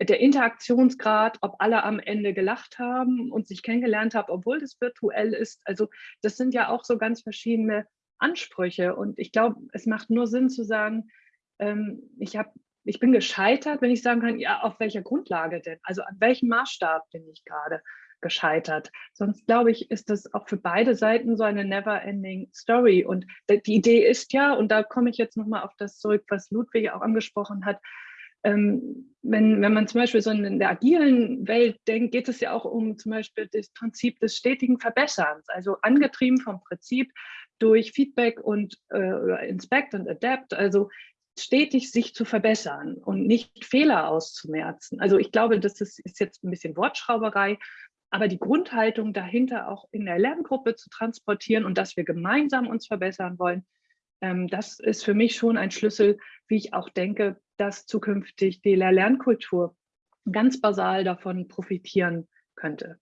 der Interaktionsgrad, ob alle am Ende gelacht haben und sich kennengelernt haben, obwohl das virtuell ist. Also das sind ja auch so ganz verschiedene Ansprüche. Und ich glaube, es macht nur Sinn zu sagen, ähm, ich, hab, ich bin gescheitert, wenn ich sagen kann, ja, auf welcher Grundlage denn? Also an welchem Maßstab bin ich gerade gescheitert? Sonst glaube ich, ist das auch für beide Seiten so eine never-ending Story. Und die Idee ist ja, und da komme ich jetzt nochmal auf das zurück, was Ludwig auch angesprochen hat, ähm, wenn, wenn man zum Beispiel so in der agilen Welt denkt, geht es ja auch um zum Beispiel das Prinzip des stetigen Verbesserns, also angetrieben vom Prinzip durch Feedback und äh, Inspect und Adapt, also stetig sich zu verbessern und nicht Fehler auszumerzen. Also ich glaube, das ist, ist jetzt ein bisschen Wortschrauberei, aber die Grundhaltung dahinter auch in der Lerngruppe zu transportieren und dass wir gemeinsam uns verbessern wollen, das ist für mich schon ein Schlüssel, wie ich auch denke, dass zukünftig die Lehr-Lernkultur ganz basal davon profitieren könnte.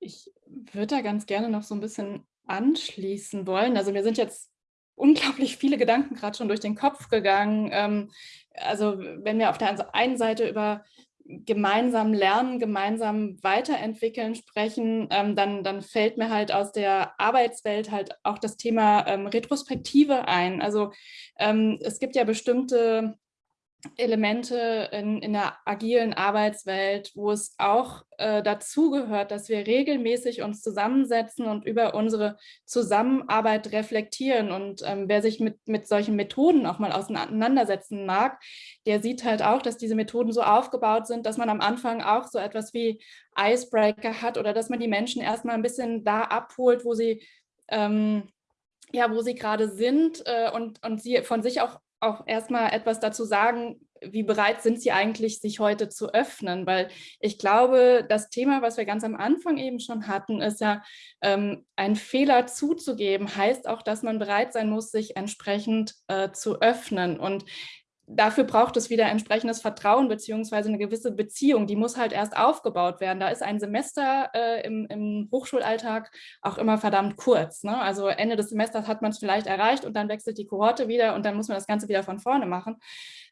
Ich würde da ganz gerne noch so ein bisschen anschließen wollen. Also mir sind jetzt unglaublich viele Gedanken gerade schon durch den Kopf gegangen. Ähm, also wenn wir auf der einen Seite über gemeinsam lernen, gemeinsam weiterentwickeln sprechen, ähm, dann, dann fällt mir halt aus der Arbeitswelt halt auch das Thema ähm, Retrospektive ein. Also ähm, es gibt ja bestimmte Elemente in, in der agilen Arbeitswelt, wo es auch äh, dazu gehört, dass wir regelmäßig uns zusammensetzen und über unsere Zusammenarbeit reflektieren. Und ähm, wer sich mit, mit solchen Methoden auch mal auseinandersetzen mag, der sieht halt auch, dass diese Methoden so aufgebaut sind, dass man am Anfang auch so etwas wie Icebreaker hat oder dass man die Menschen erstmal ein bisschen da abholt, wo sie ähm, ja, wo sie gerade sind äh, und, und sie von sich auch auch erstmal etwas dazu sagen, wie bereit sind sie eigentlich, sich heute zu öffnen? Weil ich glaube, das Thema, was wir ganz am Anfang eben schon hatten, ist ja, ähm, einen Fehler zuzugeben, heißt auch, dass man bereit sein muss, sich entsprechend äh, zu öffnen. Und dafür braucht es wieder entsprechendes Vertrauen beziehungsweise eine gewisse Beziehung. Die muss halt erst aufgebaut werden. Da ist ein Semester äh, im, im, Hochschulalltag auch immer verdammt kurz. Ne? Also Ende des Semesters hat man es vielleicht erreicht und dann wechselt die Kohorte wieder und dann muss man das Ganze wieder von vorne machen.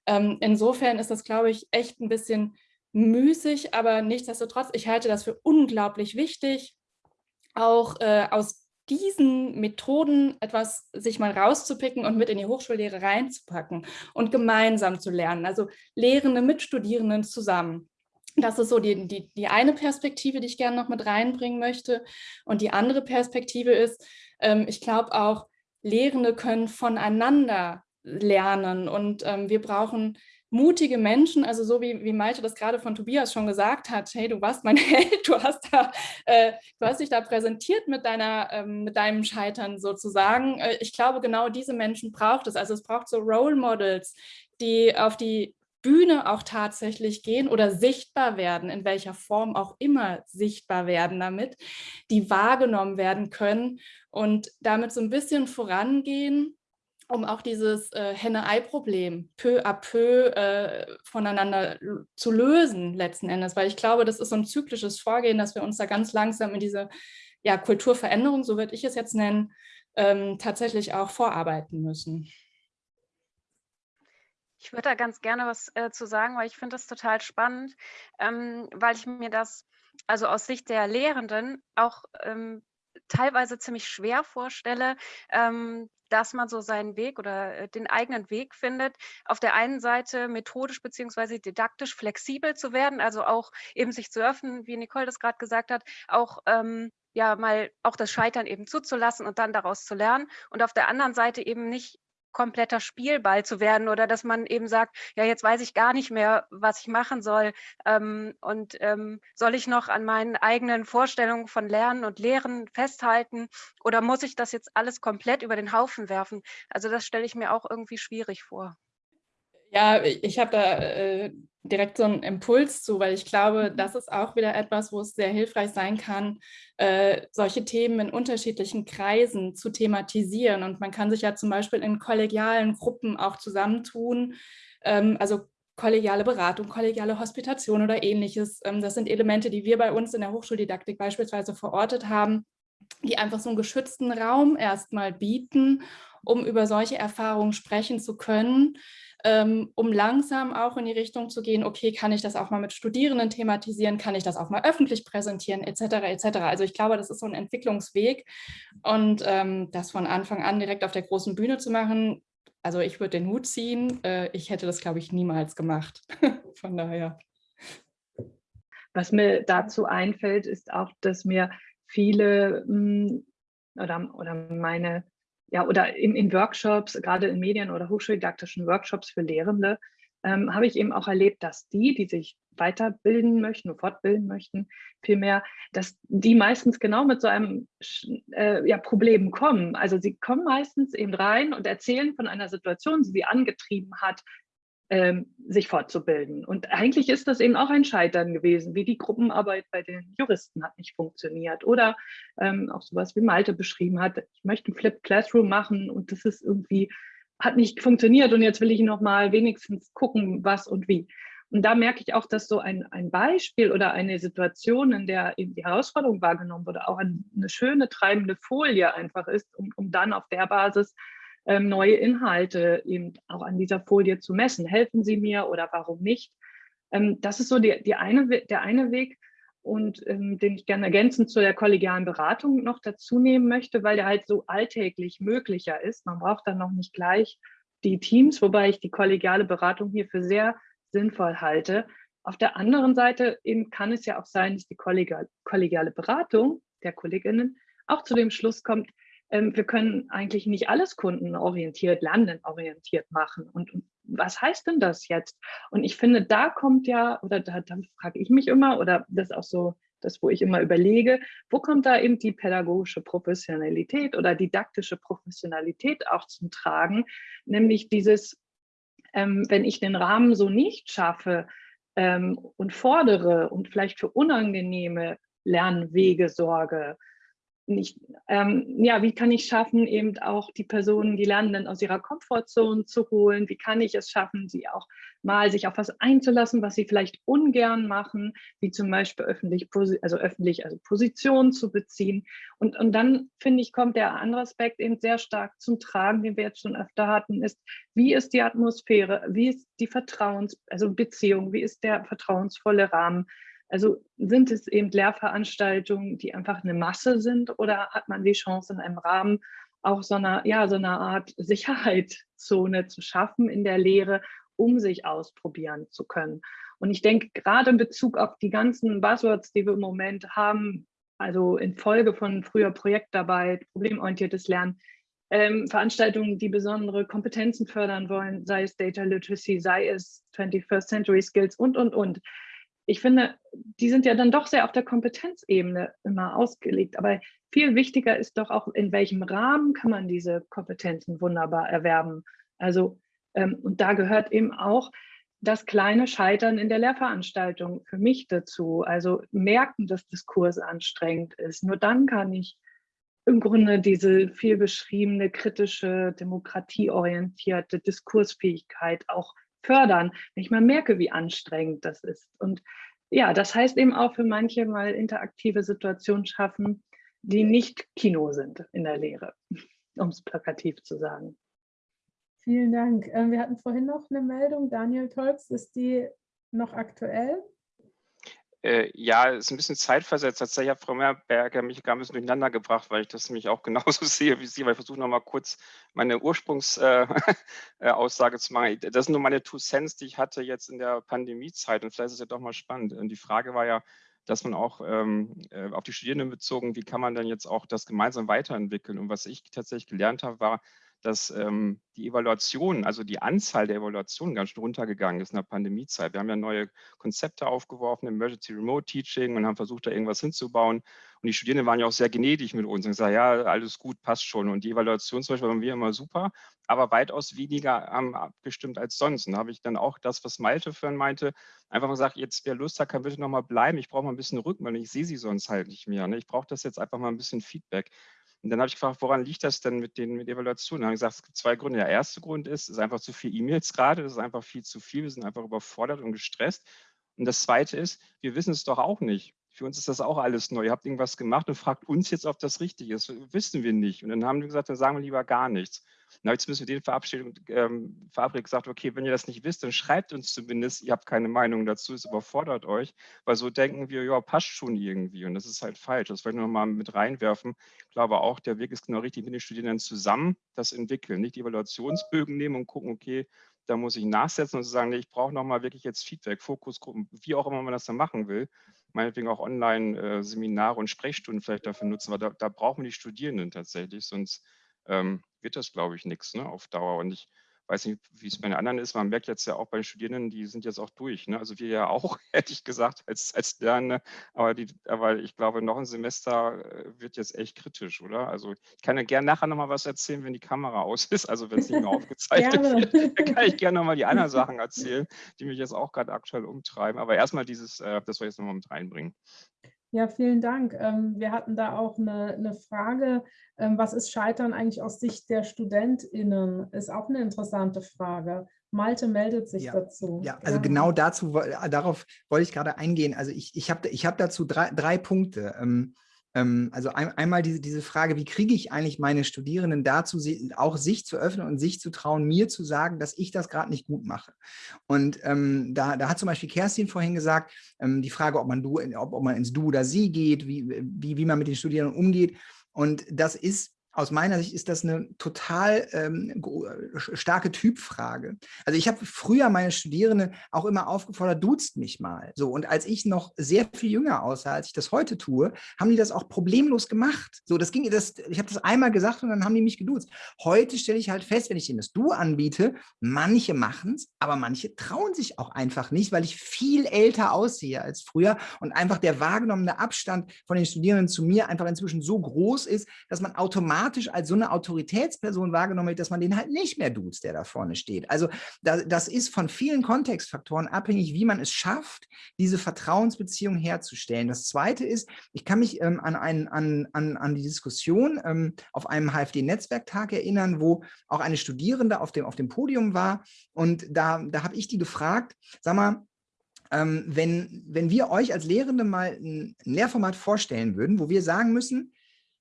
Ähm, insofern ist das, glaube ich, echt ein bisschen müßig, aber nichtsdestotrotz, ich halte das für unglaublich wichtig, auch äh, aus diesen Methoden etwas sich mal rauszupicken und mit in die Hochschullehre reinzupacken und gemeinsam zu lernen, also Lehrende mit Studierenden zusammen. Das ist so die, die, die eine Perspektive, die ich gerne noch mit reinbringen möchte. Und die andere Perspektive ist, ähm, ich glaube auch, Lehrende können voneinander lernen und ähm, wir brauchen mutige Menschen, also so wie, wie Malte das gerade von Tobias schon gesagt hat, hey, du warst mein (laughs) Held, du hast, da, äh, du hast dich da präsentiert mit, deiner, ähm, mit deinem Scheitern sozusagen. Äh, ich glaube, genau diese Menschen braucht es. Also es braucht so Role Models, die auf die Bühne auch tatsächlich gehen oder sichtbar werden, in welcher Form auch immer sichtbar werden damit, die wahrgenommen werden können und damit so ein bisschen vorangehen um auch dieses äh, Henne-Ei-Problem peu à peu äh, voneinander zu lösen letzten Endes, weil ich glaube, das ist so ein zyklisches Vorgehen, dass wir uns da ganz langsam in diese ja, Kulturveränderung, so würde ich es jetzt nennen, ähm, tatsächlich auch vorarbeiten müssen. Ich würde da ganz gerne was äh, zu sagen, weil ich finde das total spannend, ähm, weil ich mir das also aus Sicht der Lehrenden auch ähm, teilweise ziemlich schwer vorstelle, ähm, dass man so seinen Weg oder äh, den eigenen Weg findet. Auf der einen Seite methodisch beziehungsweise didaktisch flexibel zu werden, also auch eben sich zu öffnen, wie Nicole das gerade gesagt hat, auch ähm, ja mal auch das Scheitern eben zuzulassen und dann daraus zu lernen und auf der anderen Seite eben nicht kompletter Spielball zu werden oder dass man eben sagt, ja, jetzt weiß ich gar nicht mehr, was ich machen soll ähm, und ähm, soll ich noch an meinen eigenen Vorstellungen von Lernen und Lehren festhalten oder muss ich das jetzt alles komplett über den Haufen werfen? Also das stelle ich mir auch irgendwie schwierig vor. Ja, ich habe da äh, direkt so einen Impuls zu, weil ich glaube, mhm. das ist auch wieder etwas, wo es sehr hilfreich sein kann, äh, solche Themen in unterschiedlichen Kreisen zu thematisieren. Und man kann sich ja zum Beispiel in kollegialen Gruppen auch zusammentun, ähm, also kollegiale Beratung, kollegiale Hospitation oder ähnliches. Ähm, das sind Elemente, die wir bei uns in der Hochschuldidaktik beispielsweise verortet haben, die einfach so einen geschützten Raum erstmal bieten, um über solche Erfahrungen sprechen zu können ähm, um langsam auch in die Richtung zu gehen, okay, kann ich das auch mal mit Studierenden thematisieren, kann ich das auch mal öffentlich präsentieren, etc. etc. Also ich glaube, das ist so ein Entwicklungsweg und ähm, das von Anfang an direkt auf der großen Bühne zu machen, also ich würde den Hut ziehen, äh, ich hätte das, glaube ich, niemals gemacht. (laughs) von daher. Was mir dazu einfällt, ist auch, dass mir viele hm, oder, oder meine ja, oder in, in Workshops, gerade in Medien- oder hochschuldidaktischen Workshops für Lehrende, ähm, habe ich eben auch erlebt, dass die, die sich weiterbilden möchten, fortbilden möchten, vielmehr, dass die meistens genau mit so einem äh, ja, Problem kommen. Also sie kommen meistens eben rein und erzählen von einer Situation, die sie angetrieben hat, ähm, sich fortzubilden. Und eigentlich ist das eben auch ein Scheitern gewesen, wie die Gruppenarbeit bei den Juristen hat nicht funktioniert. Oder ähm, auch sowas wie Malte beschrieben hat, ich möchte ein Flipped Classroom machen und das ist irgendwie, hat nicht funktioniert und jetzt will ich noch mal wenigstens gucken, was und wie. Und da merke ich auch, dass so ein, ein Beispiel oder eine Situation, in der eben die Herausforderung wahrgenommen wurde, auch eine schöne treibende Folie einfach ist, um, um dann auf der Basis ähm, neue Inhalte eben auch an dieser Folie zu messen. Helfen Sie mir oder warum nicht? Ähm, das ist so die, die eine, der eine Weg und ähm, den ich gerne ergänzend zu der kollegialen Beratung noch dazu nehmen möchte, weil der halt so alltäglich möglicher ist. Man braucht dann noch nicht gleich die Teams, wobei ich die kollegiale Beratung hier für sehr sinnvoll halte. Auf der anderen Seite eben kann es ja auch sein, dass die kollegiale Beratung der Kolleginnen auch zu dem Schluss kommt, ähm, wir können eigentlich nicht alles kundenorientiert, lernenorientiert machen. Und, und, was heißt denn das jetzt? Und ich finde, da kommt ja, oder da, da frage ich mich immer, oder das ist auch so das, wo ich immer überlege, wo kommt da eben die pädagogische Professionalität oder didaktische Professionalität auch zum Tragen, nämlich dieses ähm, wenn ich den Rahmen so nicht schaffe ähm, und fordere und vielleicht für unangenehme Lernwege sorge, nicht, ähm, ja, wie kann ich schaffen, eben auch die Personen, die Lernenden aus ihrer Komfortzone zu holen? Wie kann ich es schaffen, sie auch mal sich auf was einzulassen, was sie vielleicht ungern machen, wie zum Beispiel öffentlich, also öffentlich, also Positionen zu beziehen. Und, und dann, finde ich, kommt der andere Aspekt eben sehr stark zum Tragen, den wir jetzt schon öfter hatten, ist, wie ist die Atmosphäre, wie ist die Vertrauens, also Beziehung, wie ist der vertrauensvolle Rahmen, also sind es eben Lehrveranstaltungen, die einfach eine Masse sind oder hat man die Chance in einem Rahmen auch so einer, ja, so eine Art (laughs) Sicherheitszone zu schaffen in der Lehre, um sich ausprobieren zu können. Und ich denke, gerade in Bezug auf die ganzen Buzzwords, die wir im Moment haben, also in Folge von früher Projektarbeit, problemorientiertes Lernen, ähm, Veranstaltungen, die besondere Kompetenzen fördern wollen, sei es Data Literacy, sei es 21st Century Skills und, und, und ich finde, die sind ja dann doch sehr auf der Kompetenzebene immer ausgelegt. Aber viel wichtiger ist doch auch, in welchem Rahmen kann man diese Kompetenzen wunderbar erwerben. Also, ähm, und da gehört eben auch das kleine Scheitern in der Lehrveranstaltung für mich dazu. Also merken, dass Diskurs anstrengend ist. Nur dann kann ich im Grunde diese viel beschriebene kritische, demokratieorientierte Diskursfähigkeit auch fördern, wenn ich mal merke, wie anstrengend das ist. Und ja, das heißt eben auch für manche mal interaktive Situationen schaffen, die nicht Kino sind in der Lehre, (laughs) um es plakativ zu sagen. Vielen Dank. Ähm, wir hatten vorhin noch eine Meldung. Daniel Tolks, ist die noch aktuell? Äh, ja, ist ein bisschen zeitversetzt. Tatsächlich hat Frau Mehrberger mich gar ein bisschen durcheinander gebracht, weil ich das nämlich auch (laughs) genauso sehe wie Sie, weil ich versuche noch mal kurz meine Ursprungsaussage äh, (laughs) äh zu machen. Das sind nur meine Two Cents, die ich hatte jetzt in der Pandemiezeit und vielleicht ist es ja doch mal spannend. Und die Frage war ja, dass man auch ähm, äh, auf die Studierenden bezogen, wie kann man dann jetzt auch das gemeinsam weiterentwickeln? Und was ich tatsächlich gelernt habe, war, dass ähm, die Evaluation, also die Anzahl der Evaluationen ganz schön runtergegangen ist in der Pandemiezeit. Wir haben ja neue Konzepte aufgeworfen, Emergency Remote Teaching und haben versucht, da irgendwas hinzubauen. Und die Studierenden waren ja auch sehr gnädig mit uns und gesagt, ja, alles gut, passt schon. Und die Evaluation zum Beispiel waren wir immer super, aber weitaus weniger ähm, abgestimmt als sonst. Und da habe ich dann auch das, was Malte vorhin meinte, einfach mal gesagt, jetzt wer Lust hat, kann bitte noch mal bleiben. Ich brauche mal ein bisschen Rückmeldung. Ich sehe sie sonst halt nicht mehr. Ne? Ich brauche das jetzt einfach mal ein bisschen Feedback. Und dann habe ich gefragt, woran liegt das denn mit den mit Evaluationen? Dann habe ich gesagt, es gibt zwei Gründe. Der erste Grund ist, es ist einfach zu viel E-Mails gerade, es ist einfach viel zu viel, wir sind einfach überfordert und gestresst. Und das zweite ist, wir wissen es doch auch nicht. Für uns ist das auch alles neu. Ihr habt irgendwas gemacht und fragt uns jetzt, ob das richtig ist. Wissen wir nicht. Und dann haben wir gesagt, dann sagen wir lieber gar nichts. Dann habe ich zumindest mit denen verabschiedet, ähm, verabredet gesagt, okay, wenn ihr das nicht wisst, dann schreibt uns zumindest, ihr habt keine Meinung dazu, es überfordert euch, weil so denken wir, ja, passt schon irgendwie und das ist halt falsch. Das wollte ich nochmal mit reinwerfen. Ich glaube auch, der Weg ist genau richtig, mit den Studierenden zusammen das entwickeln, nicht die Evaluationsbögen nehmen und gucken, okay, da muss ich nachsetzen und sagen, nee, ich brauche nochmal wirklich jetzt Feedback, Fokusgruppen, wie auch immer man das dann machen will. Meinetwegen auch Online-Seminare äh, und Sprechstunden vielleicht dafür nutzen, weil da, da brauchen wir die Studierenden tatsächlich, sonst ähm, wird das, glaube ich, nichts ne, auf Dauer. Und ich weiß nicht, wie es bei den anderen ist. Man merkt jetzt ja auch bei den Studierenden, die sind jetzt auch durch. Ne? Also wir ja auch, (laughs) hätte ich gesagt, als, als Lernende. Aber, die, aber ich glaube, noch ein Semester äh, wird jetzt echt kritisch, oder? Also ich kann ja gerne nachher nochmal was erzählen, wenn die Kamera aus ist, also wenn es nicht mehr (laughs) aufgezeichnet wird. Dann kann ich gerne nochmal die anderen Sachen erzählen, die mich jetzt auch gerade aktuell umtreiben. Aber erstmal dieses, äh, das soll ich jetzt nochmal mit reinbringen. Ja, vielen Dank. Ähm, wir hatten da auch eine, eine Frage, ähm, was ist Scheitern eigentlich aus Sicht der StudentInnen? Ist auch eine interessante Frage. Malte meldet sich ja, dazu. Ja, also ja. genau dazu, darauf wollte ich gerade eingehen. Also ich, ich habe ich hab dazu drei, drei Punkte. Ähm, also ein, einmal diese, diese Frage, wie kriege ich eigentlich meine Studierenden dazu, auch sich zu öffnen und sich zu trauen, mir zu sagen, dass ich das gerade nicht gut mache. Und ähm, da, da hat zum Beispiel Kerstin vorhin gesagt, ähm, die Frage, ob man, du, ob, ob man ins Du oder Sie geht, wie, wie, wie man mit den Studierenden umgeht. Und das ist aus meiner Sicht ist das eine total ähm, starke Typfrage. Also ich habe früher meine Studierenden auch immer aufgefordert, duzt mich mal. So und als ich noch sehr viel jünger aussah, als ich das heute tue, haben die das auch problemlos gemacht. So, das ging, das, ich habe das einmal gesagt und dann haben die mich geduzt. Heute stelle ich halt fest, wenn ich ihnen das Du anbiete, manche machen es, aber manche trauen sich auch einfach nicht, weil ich viel älter aussehe als früher und einfach der wahrgenommene Abstand von den Studierenden zu mir einfach inzwischen so groß ist, dass man automatisch automatisch als so eine Autoritätsperson wahrgenommen wird, dass man den halt nicht mehr duzt, der da vorne steht. Also das, das ist von vielen Kontextfaktoren abhängig, wie man es schafft, diese Vertrauensbeziehung herzustellen. Das Zweite ist, ich kann mich ähm, an, einen, an, an, an die Diskussion ähm, auf einem HFD-Netzwerktag erinnern, wo auch eine Studierende auf dem, auf dem Podium war und da, da habe ich die gefragt, sag mal, ähm, wenn, wenn wir euch als Lehrende mal ein Lehrformat vorstellen würden, wo wir sagen müssen,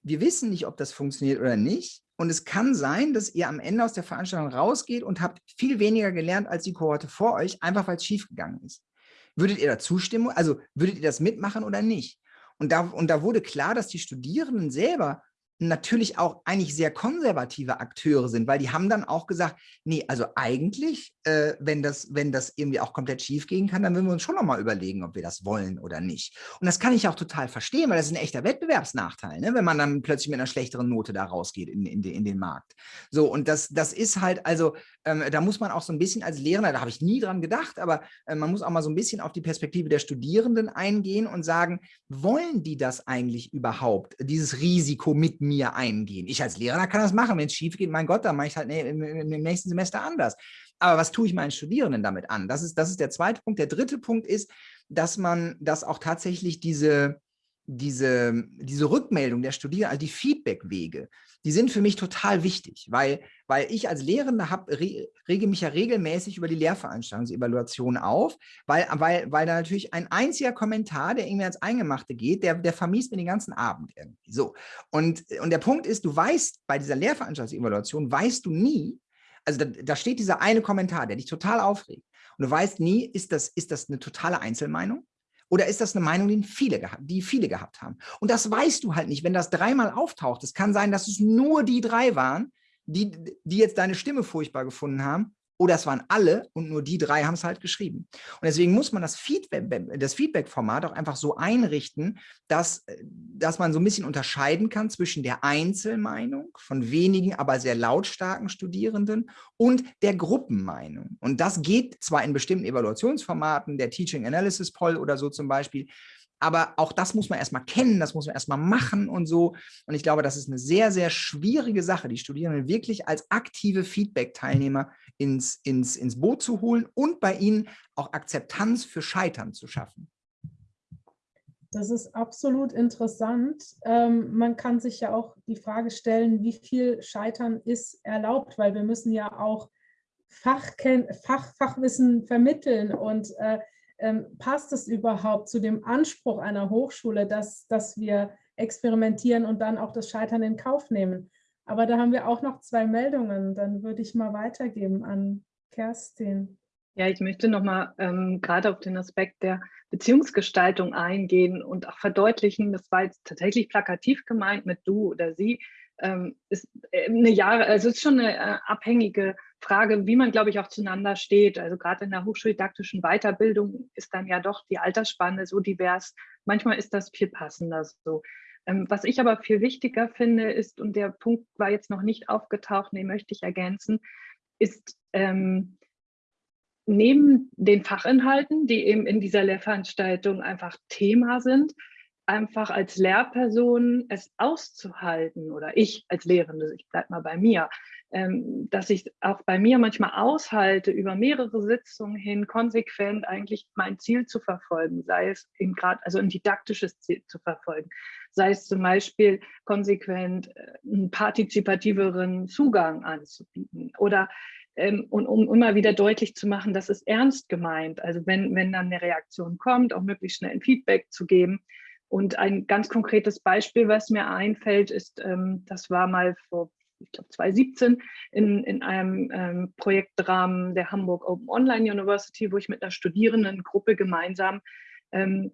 wir wissen nicht, ob das funktioniert oder nicht. Und es kann sein, dass ihr am Ende aus der Veranstaltung rausgeht und habt viel weniger gelernt als die Kohorte vor euch, einfach weil es schiefgegangen ist. Würdet ihr da zustimmen? Also würdet ihr das mitmachen oder nicht? Und da, und da wurde klar, dass die Studierenden selber natürlich auch eigentlich sehr konservative Akteure sind, weil die haben dann auch gesagt, nee, also eigentlich, äh, wenn, das, wenn das irgendwie auch komplett schief gehen kann, dann würden wir uns schon nochmal überlegen, ob wir das wollen oder nicht. Und das kann ich auch total verstehen, weil das ist ein echter Wettbewerbsnachteil, ne? wenn man dann plötzlich mit einer schlechteren Note da rausgeht in, in, in den Markt. So, und das, das ist halt, also ähm, da muss man auch so ein bisschen als Lehrer, da habe ich nie dran gedacht, aber äh, man muss auch mal so ein bisschen auf die Perspektive der Studierenden eingehen und sagen, wollen die das eigentlich überhaupt, dieses Risiko mit mir eingehen. Ich als Lehrer kann das machen. Wenn es schief geht, mein Gott, dann mache ich es halt ne, im, im nächsten Semester anders. Aber was tue ich meinen Studierenden damit an? Das ist, das ist der zweite Punkt. Der dritte Punkt ist, dass man, dass auch tatsächlich diese, diese, diese Rückmeldung der Studierenden, also die Feedbackwege, die sind für mich total wichtig, weil, weil ich als Lehrende hab, re, rege mich ja regelmäßig über die Lehrveranstaltungsevaluation auf, weil, weil, weil da natürlich ein einziger Kommentar, der irgendwie ans Eingemachte geht, der, der vermiest mir den ganzen Abend irgendwie. So. Und, und der Punkt ist, du weißt, bei dieser Lehrveranstaltungsevaluation weißt du nie, also da, da steht dieser eine Kommentar, der dich total aufregt. Und du weißt nie, ist das, ist das eine totale Einzelmeinung? Oder ist das eine Meinung, die viele, gehabt, die viele gehabt haben? Und das weißt du halt nicht, wenn das dreimal auftaucht. Es kann sein, dass es nur die drei waren, die, die jetzt deine Stimme furchtbar gefunden haben oder es waren alle und nur die drei haben es halt geschrieben. Und deswegen muss man das Feedback, das Feedback-Format auch einfach so einrichten, dass, dass man so ein bisschen unterscheiden kann zwischen der Einzelmeinung von wenigen, aber sehr lautstarken Studierenden und der Gruppenmeinung. Und das geht zwar in bestimmten Evaluationsformaten, der Teaching Analysis Poll oder so zum Beispiel, aber auch das muss man erstmal kennen, das muss man erstmal machen und so. Und ich glaube, das ist eine sehr, sehr schwierige Sache, die Studierenden wirklich als aktive Feedback-Teilnehmer ins, ins, ins Boot zu holen und bei ihnen auch Akzeptanz für Scheitern zu schaffen. Das ist absolut interessant. Ähm, man kann sich ja auch die Frage stellen, wie viel Scheitern ist erlaubt, weil wir müssen ja auch Fachken Fach, Fachwissen vermitteln und äh, ähm, passt es überhaupt zu dem Anspruch einer Hochschule, dass, dass wir experimentieren und dann auch das Scheitern in Kauf nehmen. Aber da haben wir auch noch zwei Meldungen. Dann würde ich mal weitergeben an Kerstin. Ja, ich möchte nochmal ähm, gerade auf den Aspekt der Beziehungsgestaltung eingehen und auch verdeutlichen, das war jetzt tatsächlich plakativ gemeint mit du oder sie, ähm, ist äh, eine Jahre, also ist schon eine äh, abhängige Frage, wie man, glaube ich, auch zueinander steht. Also gerade in der hochschuldidaktischen Weiterbildung ist dann ja doch die Altersspanne so divers. Manchmal ist das viel passender so. Ähm, was ich aber viel wichtiger finde, ist, und der Punkt war jetzt noch nicht aufgetaucht, den möchte ich ergänzen, ist ähm, neben den Fachinhalten, die eben in dieser Lehrveranstaltung einfach Thema sind, einfach als Lehrperson es auszuhalten oder ich als Lehrende, ich bleibe mal bei mir, dass ich auch bei mir manchmal aushalte, über mehrere Sitzungen hin konsequent eigentlich mein Ziel zu verfolgen, sei es in grad, also ein didaktisches Ziel zu verfolgen, sei es zum Beispiel konsequent äh, einen partizipativeren Zugang anzubieten oder ähm, und um immer wieder deutlich zu machen, dass es ernst gemeint. Also wenn, wenn dann eine Reaktion kommt, auch möglichst schnell ein Feedback zu geben. Und ein ganz konkretes Beispiel, was mir einfällt, ist, ähm, das war mal vor ich glaube 2017, in, in einem ähm, Projektrahmen der Hamburg Open Online University, wo ich mit einer Studierendengruppe gemeinsam ähm,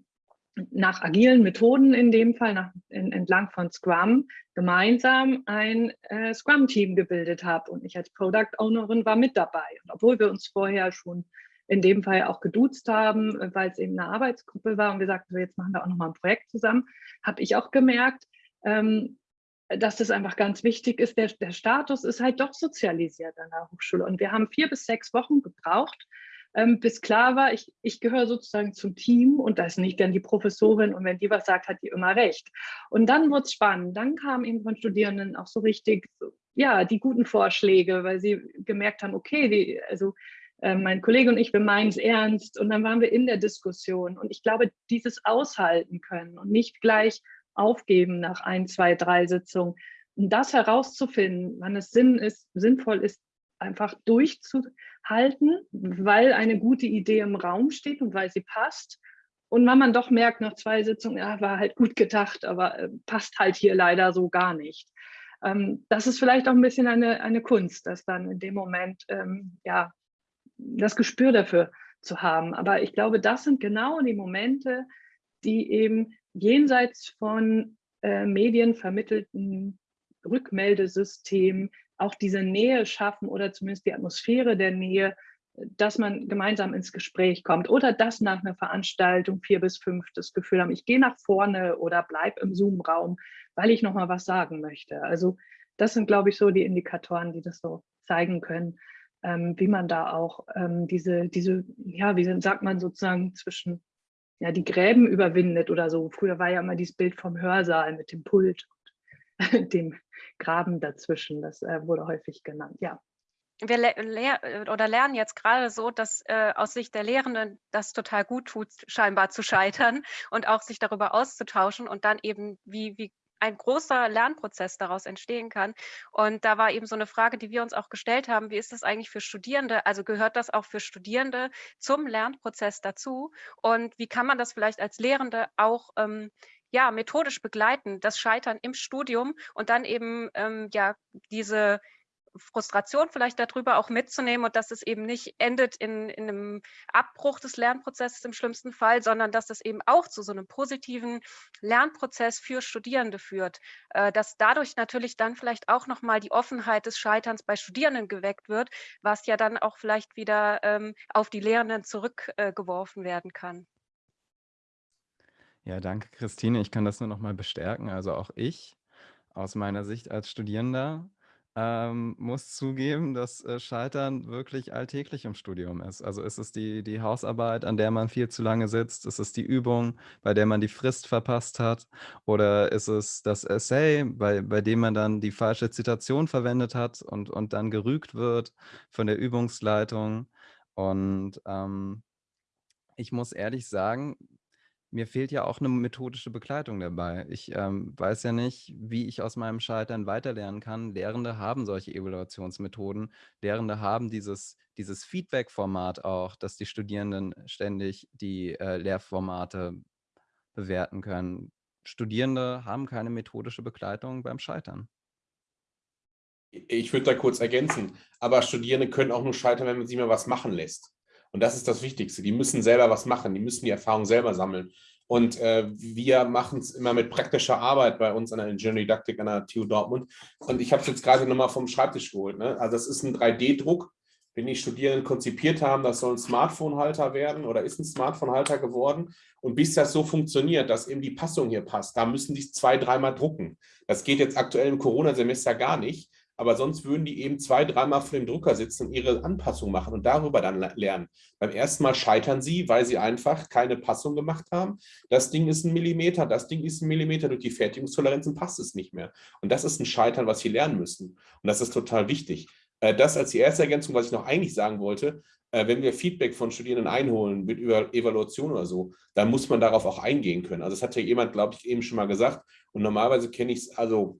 nach agilen Methoden in dem Fall, nach, in, entlang von Scrum, gemeinsam ein äh, Scrum-Team gebildet habe. Und ich als Product Ownerin war mit dabei. Und obwohl wir uns vorher schon in dem Fall auch geduzt haben, weil es eben eine Arbeitsgruppe war und wir sagten, so jetzt machen wir auch nochmal ein Projekt zusammen, habe ich auch gemerkt, ähm, dass das einfach ganz wichtig ist. Der, der Status ist halt doch sozialisiert an der Hochschule. Und wir haben vier bis sechs Wochen gebraucht, ähm, bis klar war, ich, ich gehöre sozusagen zum Team und da ist nicht dann die Professorin und wenn die was sagt, hat die immer recht. Und dann wurde es spannend. Dann kamen eben von Studierenden auch so richtig, ja, die guten Vorschläge, weil sie gemerkt haben, okay, die, also äh, mein Kollege und ich, wir meinen es ernst und dann waren wir in der Diskussion und ich glaube, dieses aushalten können und nicht gleich aufgeben nach ein, zwei, drei Sitzungen, um das herauszufinden, wann es Sinn ist, sinnvoll ist, einfach durchzuhalten, weil eine gute Idee im Raum steht und weil sie passt. Und wenn man doch merkt nach zwei Sitzungen, ja, war halt gut gedacht, aber äh, passt halt hier leider so gar nicht. Ähm, das ist vielleicht auch ein bisschen eine, eine Kunst, das dann in dem Moment, ähm, ja, das Gespür dafür zu haben. Aber ich glaube, das sind genau die Momente, die eben jenseits von äh, medienvermittelten Rückmeldesystemen auch diese Nähe schaffen oder zumindest die Atmosphäre der Nähe, dass man gemeinsam ins Gespräch kommt oder dass nach einer Veranstaltung vier bis fünf das Gefühl haben, ich gehe nach vorne oder bleib im Zoom-Raum, weil ich noch mal was sagen möchte. Also das sind, glaube ich, so die Indikatoren, die das so zeigen können, ähm, wie man da auch ähm, diese, diese, ja, wie sagt man sozusagen zwischen, ja, die Gräben überwindet oder so. Früher war ja immer dieses Bild vom Hörsaal mit dem Pult und (laughs) dem Graben dazwischen. Das äh, wurde häufig genannt, ja. Wir le le oder lernen jetzt gerade so, dass äh, aus Sicht der Lehrenden das total gut tut, scheinbar zu scheitern und auch sich darüber auszutauschen und dann eben, wie, wie ein großer Lernprozess daraus entstehen kann. Und da war eben so eine Frage, die wir uns auch gestellt haben, wie ist das eigentlich für Studierende? Also gehört das auch für Studierende zum Lernprozess dazu? Und wie kann man das vielleicht als Lehrende auch ähm, ja, methodisch begleiten, das Scheitern im Studium und dann eben ähm, ja diese Frustration vielleicht darüber auch mitzunehmen und dass es eben nicht endet in, in einem Abbruch des Lernprozesses im schlimmsten Fall, sondern dass es eben auch zu so einem positiven Lernprozess für Studierende führt, äh, dass dadurch natürlich dann vielleicht auch nochmal die Offenheit des Scheiterns bei Studierenden geweckt wird, was ja dann auch vielleicht wieder ähm, auf die Lehrenden zurückgeworfen äh, werden kann. Ja, danke, Christine. Ich kann das nur noch mal bestärken. Also auch ich aus meiner Sicht als Studierender ähm, muss zugeben, dass äh, Scheitern wirklich alltäglich im Studium ist. Also ist es die, die Hausarbeit, an der man viel zu lange sitzt? Ist es die Übung, bei der man die Frist verpasst hat? Oder ist es das Essay, bei, bei dem man dann die falsche Zitation verwendet hat und, und dann gerügt wird von der Übungsleitung? Und ähm, ich muss ehrlich sagen, mir fehlt ja auch eine methodische Begleitung dabei. Ich ähm, weiß ja nicht, wie ich aus meinem Scheitern weiterlernen kann. Lehrende haben solche Evaluationsmethoden. Lehrende haben dieses, dieses Feedback-Format auch, dass die Studierenden ständig die äh, Lehrformate bewerten können. Studierende haben keine methodische Begleitung beim Scheitern. Ich würde da kurz ergänzen, aber Studierende können auch nur scheitern, wenn man sie mal was machen lässt. Und das ist das Wichtigste. Die müssen selber was machen, die müssen die Erfahrung selber sammeln. Und äh, wir machen es immer mit praktischer Arbeit bei uns an der Ingenieurdidaktik an der TU Dortmund. Und ich habe es jetzt gerade nochmal vom Schreibtisch geholt. Ne? Also das ist ein 3D-Druck, den die Studierenden konzipiert haben. Das soll ein Smartphone-Halter werden oder ist ein Smartphone-Halter geworden. Und bis das so funktioniert, dass eben die Passung hier passt, da müssen die zwei, dreimal drucken. Das geht jetzt aktuell im Corona-Semester gar nicht aber sonst würden die eben zwei, dreimal vor dem Drucker sitzen und ihre Anpassung machen und darüber dann lernen. Beim ersten Mal scheitern sie, weil sie einfach keine Passung gemacht haben. Das Ding ist ein Millimeter, das Ding ist ein Millimeter, durch die Fertigungstoleranzen passt es nicht mehr. Und das ist ein Scheitern, was sie lernen müssen. Und das ist total wichtig. Äh, das als die erste Ergänzung, was ich noch eigentlich sagen wollte, äh, wenn wir Feedback von Studierenden einholen mit Evaluation oder so, dann muss man darauf auch eingehen können. Also das hat ja jemand, glaube ich, eben schon mal gesagt. Und normalerweise kenne ich es, also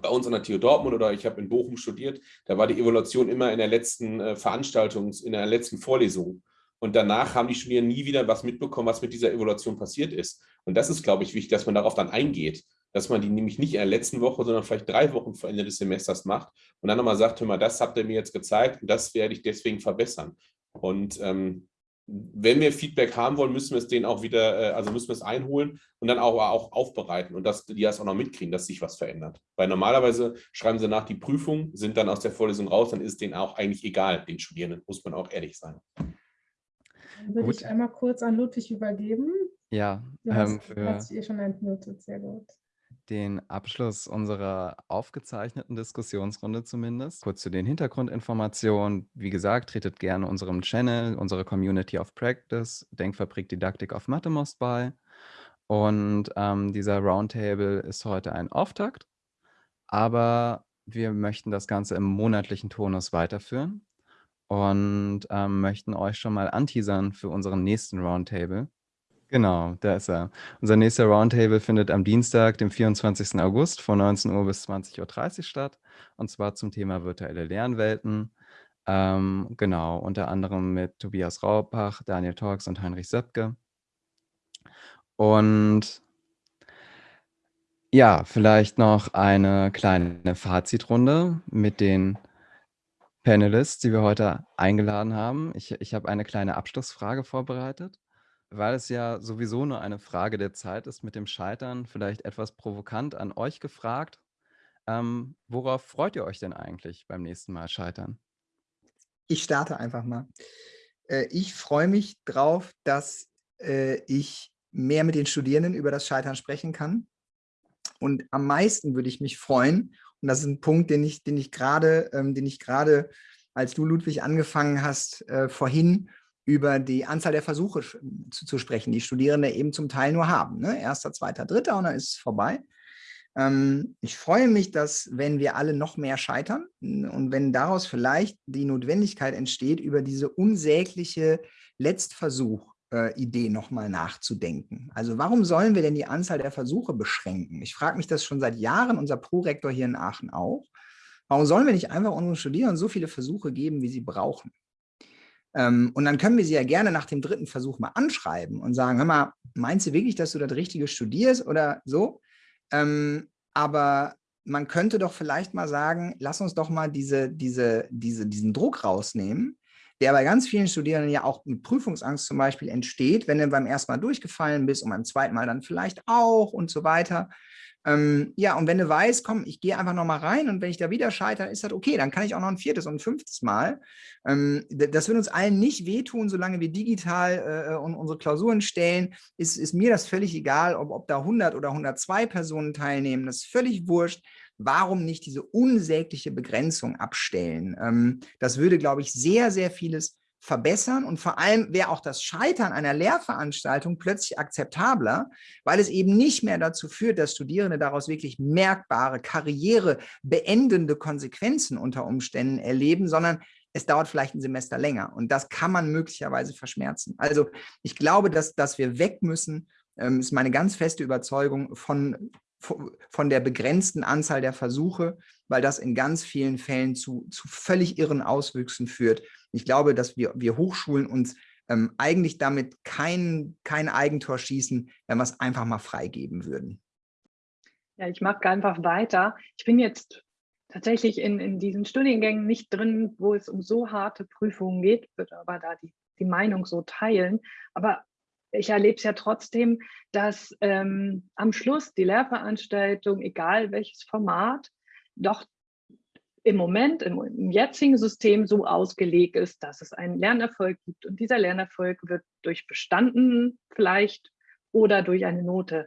bei uns an der TU Dortmund oder ich habe in Bochum studiert, da war die Evaluation immer in der letzten äh, Veranstaltung, in der letzten Vorlesung. Und danach haben die Studierenden nie wieder was mitbekommen, was mit dieser Evaluation passiert ist. Und das ist, glaube ich, wichtig, dass man darauf dann eingeht, dass man die nämlich nicht in der letzten Woche, sondern vielleicht drei Wochen vor Ende des Semesters macht und dann nochmal sagt, hör mal, das habt ihr mir jetzt gezeigt und das werde ich deswegen verbessern. Und ähm, wenn wir Feedback haben wollen, müssen wir es denen auch wieder, äh, also müssen wir es einholen und dann auch, auch aufbereiten und dass die das auch noch mitkriegen, dass sich was verändert. Weil normalerweise schreiben sie nach die Prüfung, sind dann aus der Vorlesung raus, dann ist es denen auch eigentlich egal, den Studierenden, muss man auch ehrlich sein. Dann würde gut. ich einmal kurz an Ludwig übergeben. Ja, du hast, ähm, für, hast dich eh schon entmutet, sehr gut. Den Abschluss unserer aufgezeichneten Diskussionsrunde zumindest. Kurz zu den Hintergrundinformationen. Wie gesagt, tretet gerne unserem Channel, unsere Community of Practice, Denkfabrik Didaktik auf Mathemost bei. Und ähm, dieser Roundtable ist heute ein Auftakt, aber wir möchten das Ganze im monatlichen Tonus weiterführen und ähm, möchten euch schon mal anteasern für unseren nächsten Roundtable. Genau, da ist er. Unser nächster Roundtable findet am Dienstag, dem 24. August von 19 Uhr bis 20.30 Uhr statt. Und zwar zum Thema virtuelle Lernwelten. Ähm, genau, unter anderem mit Tobias Raupach, Daniel Torx und Heinrich Söpke. Und ja, vielleicht noch eine kleine Fazitrunde mit den Panelists, die wir heute eingeladen haben. Ich, ich habe eine kleine Abschlussfrage vorbereitet weil es ja sowieso nur eine Frage der Zeit ist mit dem Scheitern, vielleicht etwas provokant an euch gefragt. Ähm, worauf freut ihr euch denn eigentlich beim nächsten Mal scheitern? Ich starte einfach mal. Äh, ich freue mich drauf, dass äh, ich mehr mit den Studierenden über das Scheitern sprechen kann. Und am meisten würde ich mich freuen, und das ist ein Punkt, den ich, den ich gerade, ähm, den ich gerade, als du Ludwig angefangen hast, äh, vorhin über die Anzahl der Versuche zu, zu, sprechen, die Studierende eben zum Teil nur haben. Ne? Erster, zweiter, dritter und dann ist es vorbei. Ähm, ich freue mich, dass wenn wir alle noch mehr scheitern und wenn daraus vielleicht die Notwendigkeit entsteht, über diese unsägliche Letztversuch-Idee äh, nochmal nachzudenken. Also warum sollen wir denn die Anzahl der Versuche beschränken? Ich frage mich das schon seit Jahren, unser Prorektor hier in Aachen auch. Warum sollen wir nicht einfach unseren Studierenden so viele Versuche geben, wie sie brauchen? Ähm, und dann können wir sie ja gerne nach dem dritten Versuch mal anschreiben und sagen, hör mal, meinst du wirklich, dass du das Richtige studierst oder so? Ähm, aber man könnte doch vielleicht mal sagen, lass uns doch mal diese, diese, diese, diesen Druck rausnehmen, der bei ganz vielen Studierenden ja auch mit Prüfungsangst zum Beispiel entsteht, wenn du beim ersten Mal durchgefallen bist und beim zweiten Mal dann vielleicht auch und so weiter. Ähm, ja, und wenn du weißt, komm, ich gehe einfach nochmal rein und wenn ich da wieder scheitere, ist das okay, dann kann ich auch noch ein viertes und ein fünftes Mal. Ähm, das wird uns allen nicht wehtun, solange wir digital äh, unsere Klausuren stellen, ist, ist mir das völlig egal, ob, ob da 100 oder 102 Personen teilnehmen, das ist völlig wurscht. Warum nicht diese unsägliche Begrenzung abstellen? Ähm, das würde, glaube ich, sehr, sehr vieles verbessern und vor allem wäre auch das Scheitern einer Lehrveranstaltung plötzlich akzeptabler, weil es eben nicht mehr dazu führt, dass Studierende daraus wirklich merkbare, karrierebeendende Konsequenzen unter Umständen erleben, sondern es dauert vielleicht ein Semester länger und das kann man möglicherweise verschmerzen. Also ich glaube, dass, dass wir weg müssen, ähm, ist meine ganz feste Überzeugung von, von der begrenzten Anzahl der Versuche, weil das in ganz vielen Fällen zu, zu völlig irren Auswüchsen führt, ich glaube, dass wir, wir Hochschulen uns ähm, eigentlich damit kein, kein Eigentor schießen, wenn wir es einfach mal freigeben würden. Ja, ich mache einfach weiter. Ich bin jetzt tatsächlich in, in diesen Studiengängen nicht drin, wo es um so harte Prüfungen geht, würde aber da die, die Meinung so teilen. Aber ich erlebe es ja trotzdem, dass ähm, am Schluss die Lehrveranstaltung, egal welches Format, doch im Moment, im, im, jetzigen System so ausgelegt ist, dass es einen Lernerfolg gibt. Und dieser Lernerfolg wird durch bestanden vielleicht oder durch eine Note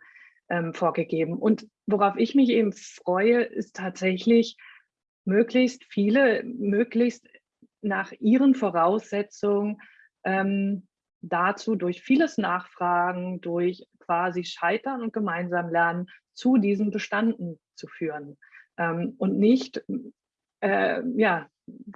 ähm, vorgegeben. Und worauf ich mich eben freue, ist tatsächlich möglichst viele, möglichst nach ihren Voraussetzungen ähm, dazu durch vieles Nachfragen, durch quasi Scheitern und gemeinsam Lernen zu diesen Bestanden zu führen. Ähm, und nicht äh, ja,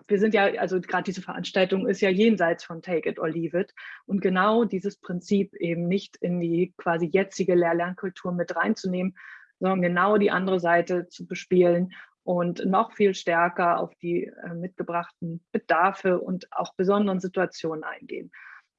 wir sind ja, also gerade diese Veranstaltung ist ja jenseits von Take it or leave it. Und genau dieses Prinzip eben nicht in die quasi jetzige Lehr-Lernkultur mit reinzunehmen, sondern genau die andere Seite zu bespielen und noch viel stärker auf die äh, mitgebrachten Bedarfe und auch besonderen Situationen eingehen.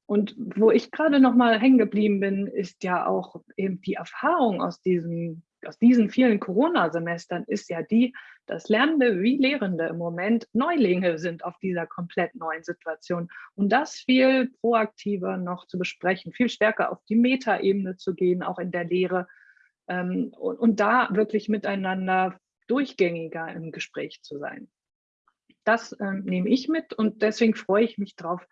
Und wo ich gerade noch mal hängen geblieben bin, ist ja auch eben die Erfahrung aus diesem aus diesen vielen Corona-Semestern ist ja die, dass Lernende wie Lehrende im Moment Neulinge sind auf dieser komplett neuen Situation. Und das viel proaktiver noch zu besprechen, viel stärker auf die Metaebene zu gehen, auch in der Lehre ähm, und, und da wirklich miteinander durchgängiger im Gespräch zu sein. Das ähm, nehme ich mit und deswegen freue ich mich drauf,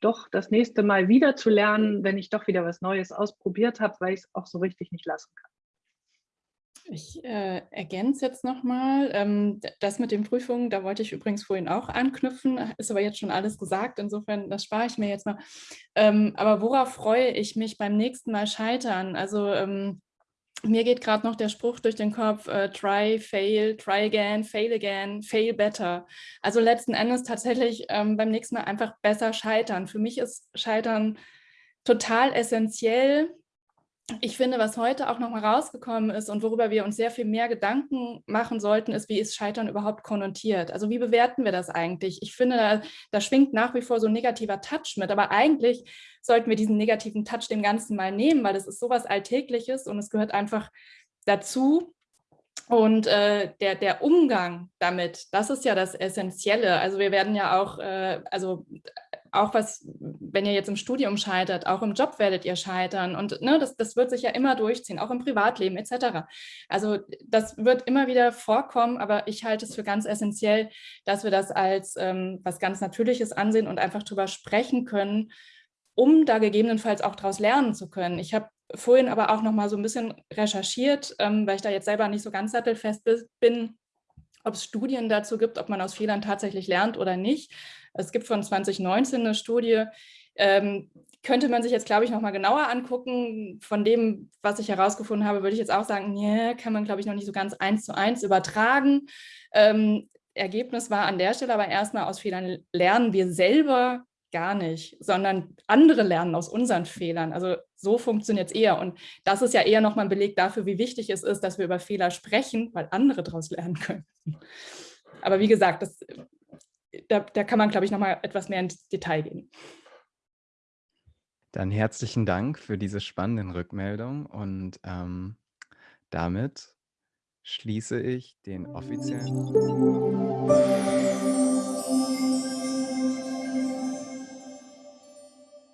doch das nächste Mal wieder zu lernen, wenn ich doch wieder was Neues ausprobiert habe, weil ich es auch so richtig nicht lassen kann. Ich äh, ergänze jetzt nochmal, ähm, das mit den Prüfungen, da wollte ich übrigens vorhin auch anknüpfen, ist aber jetzt schon alles gesagt, insofern, das spare ich mir jetzt mal. Ähm, aber worauf freue ich mich beim nächsten Mal scheitern? Also ähm, mir geht gerade noch der Spruch durch den Kopf, äh, try, fail, try again, fail again, fail better. Also letzten Endes tatsächlich ähm, beim nächsten Mal einfach besser scheitern. Für mich ist Scheitern total essentiell, ich finde, was heute auch nochmal rausgekommen ist und worüber wir uns sehr viel mehr Gedanken machen sollten, ist, wie ist Scheitern überhaupt konnotiert? Also wie bewerten wir das eigentlich? Ich finde, da, da, schwingt nach wie vor so ein negativer Touch mit, aber eigentlich sollten wir diesen negativen Touch dem Ganzen mal nehmen, weil es ist sowas Alltägliches und es gehört einfach dazu. Und äh, der, der Umgang damit, das ist ja das Essentielle. Also wir werden ja auch, äh, also auch was, wenn ihr jetzt im Studium scheitert, auch im Job werdet ihr scheitern und ne, das, das wird sich ja immer durchziehen, auch im Privatleben etc. Also das wird immer wieder vorkommen, aber ich halte es für ganz essentiell, dass wir das als ähm, was ganz Natürliches ansehen und einfach drüber sprechen können, um da gegebenenfalls auch daraus lernen zu können. Ich habe vorhin aber auch noch mal so ein bisschen recherchiert, ähm, weil ich da jetzt selber nicht so ganz sattelfest bin, ob es Studien dazu gibt, ob man aus Fehlern tatsächlich lernt oder nicht. Es gibt von 2019 eine Studie, ähm, könnte man sich jetzt, glaube ich, noch mal genauer angucken. Von dem, was ich herausgefunden habe, würde ich jetzt auch sagen, nee, kann man, glaube ich, noch nicht so ganz eins zu eins übertragen. Ähm, Ergebnis war an der Stelle aber erstmal aus Fehlern lernen wir selber gar nicht, sondern andere lernen aus unseren Fehlern. Also so funktioniert es eher. Und das ist ja eher nochmal ein Beleg dafür, wie wichtig es ist, dass wir über Fehler sprechen, weil andere daraus lernen können. Aber wie gesagt, das da, da kann man, glaube ich, noch mal etwas mehr ins Detail gehen. Dann herzlichen Dank für diese spannenden Rückmeldungen und ähm, damit schließe ich den offiziellen...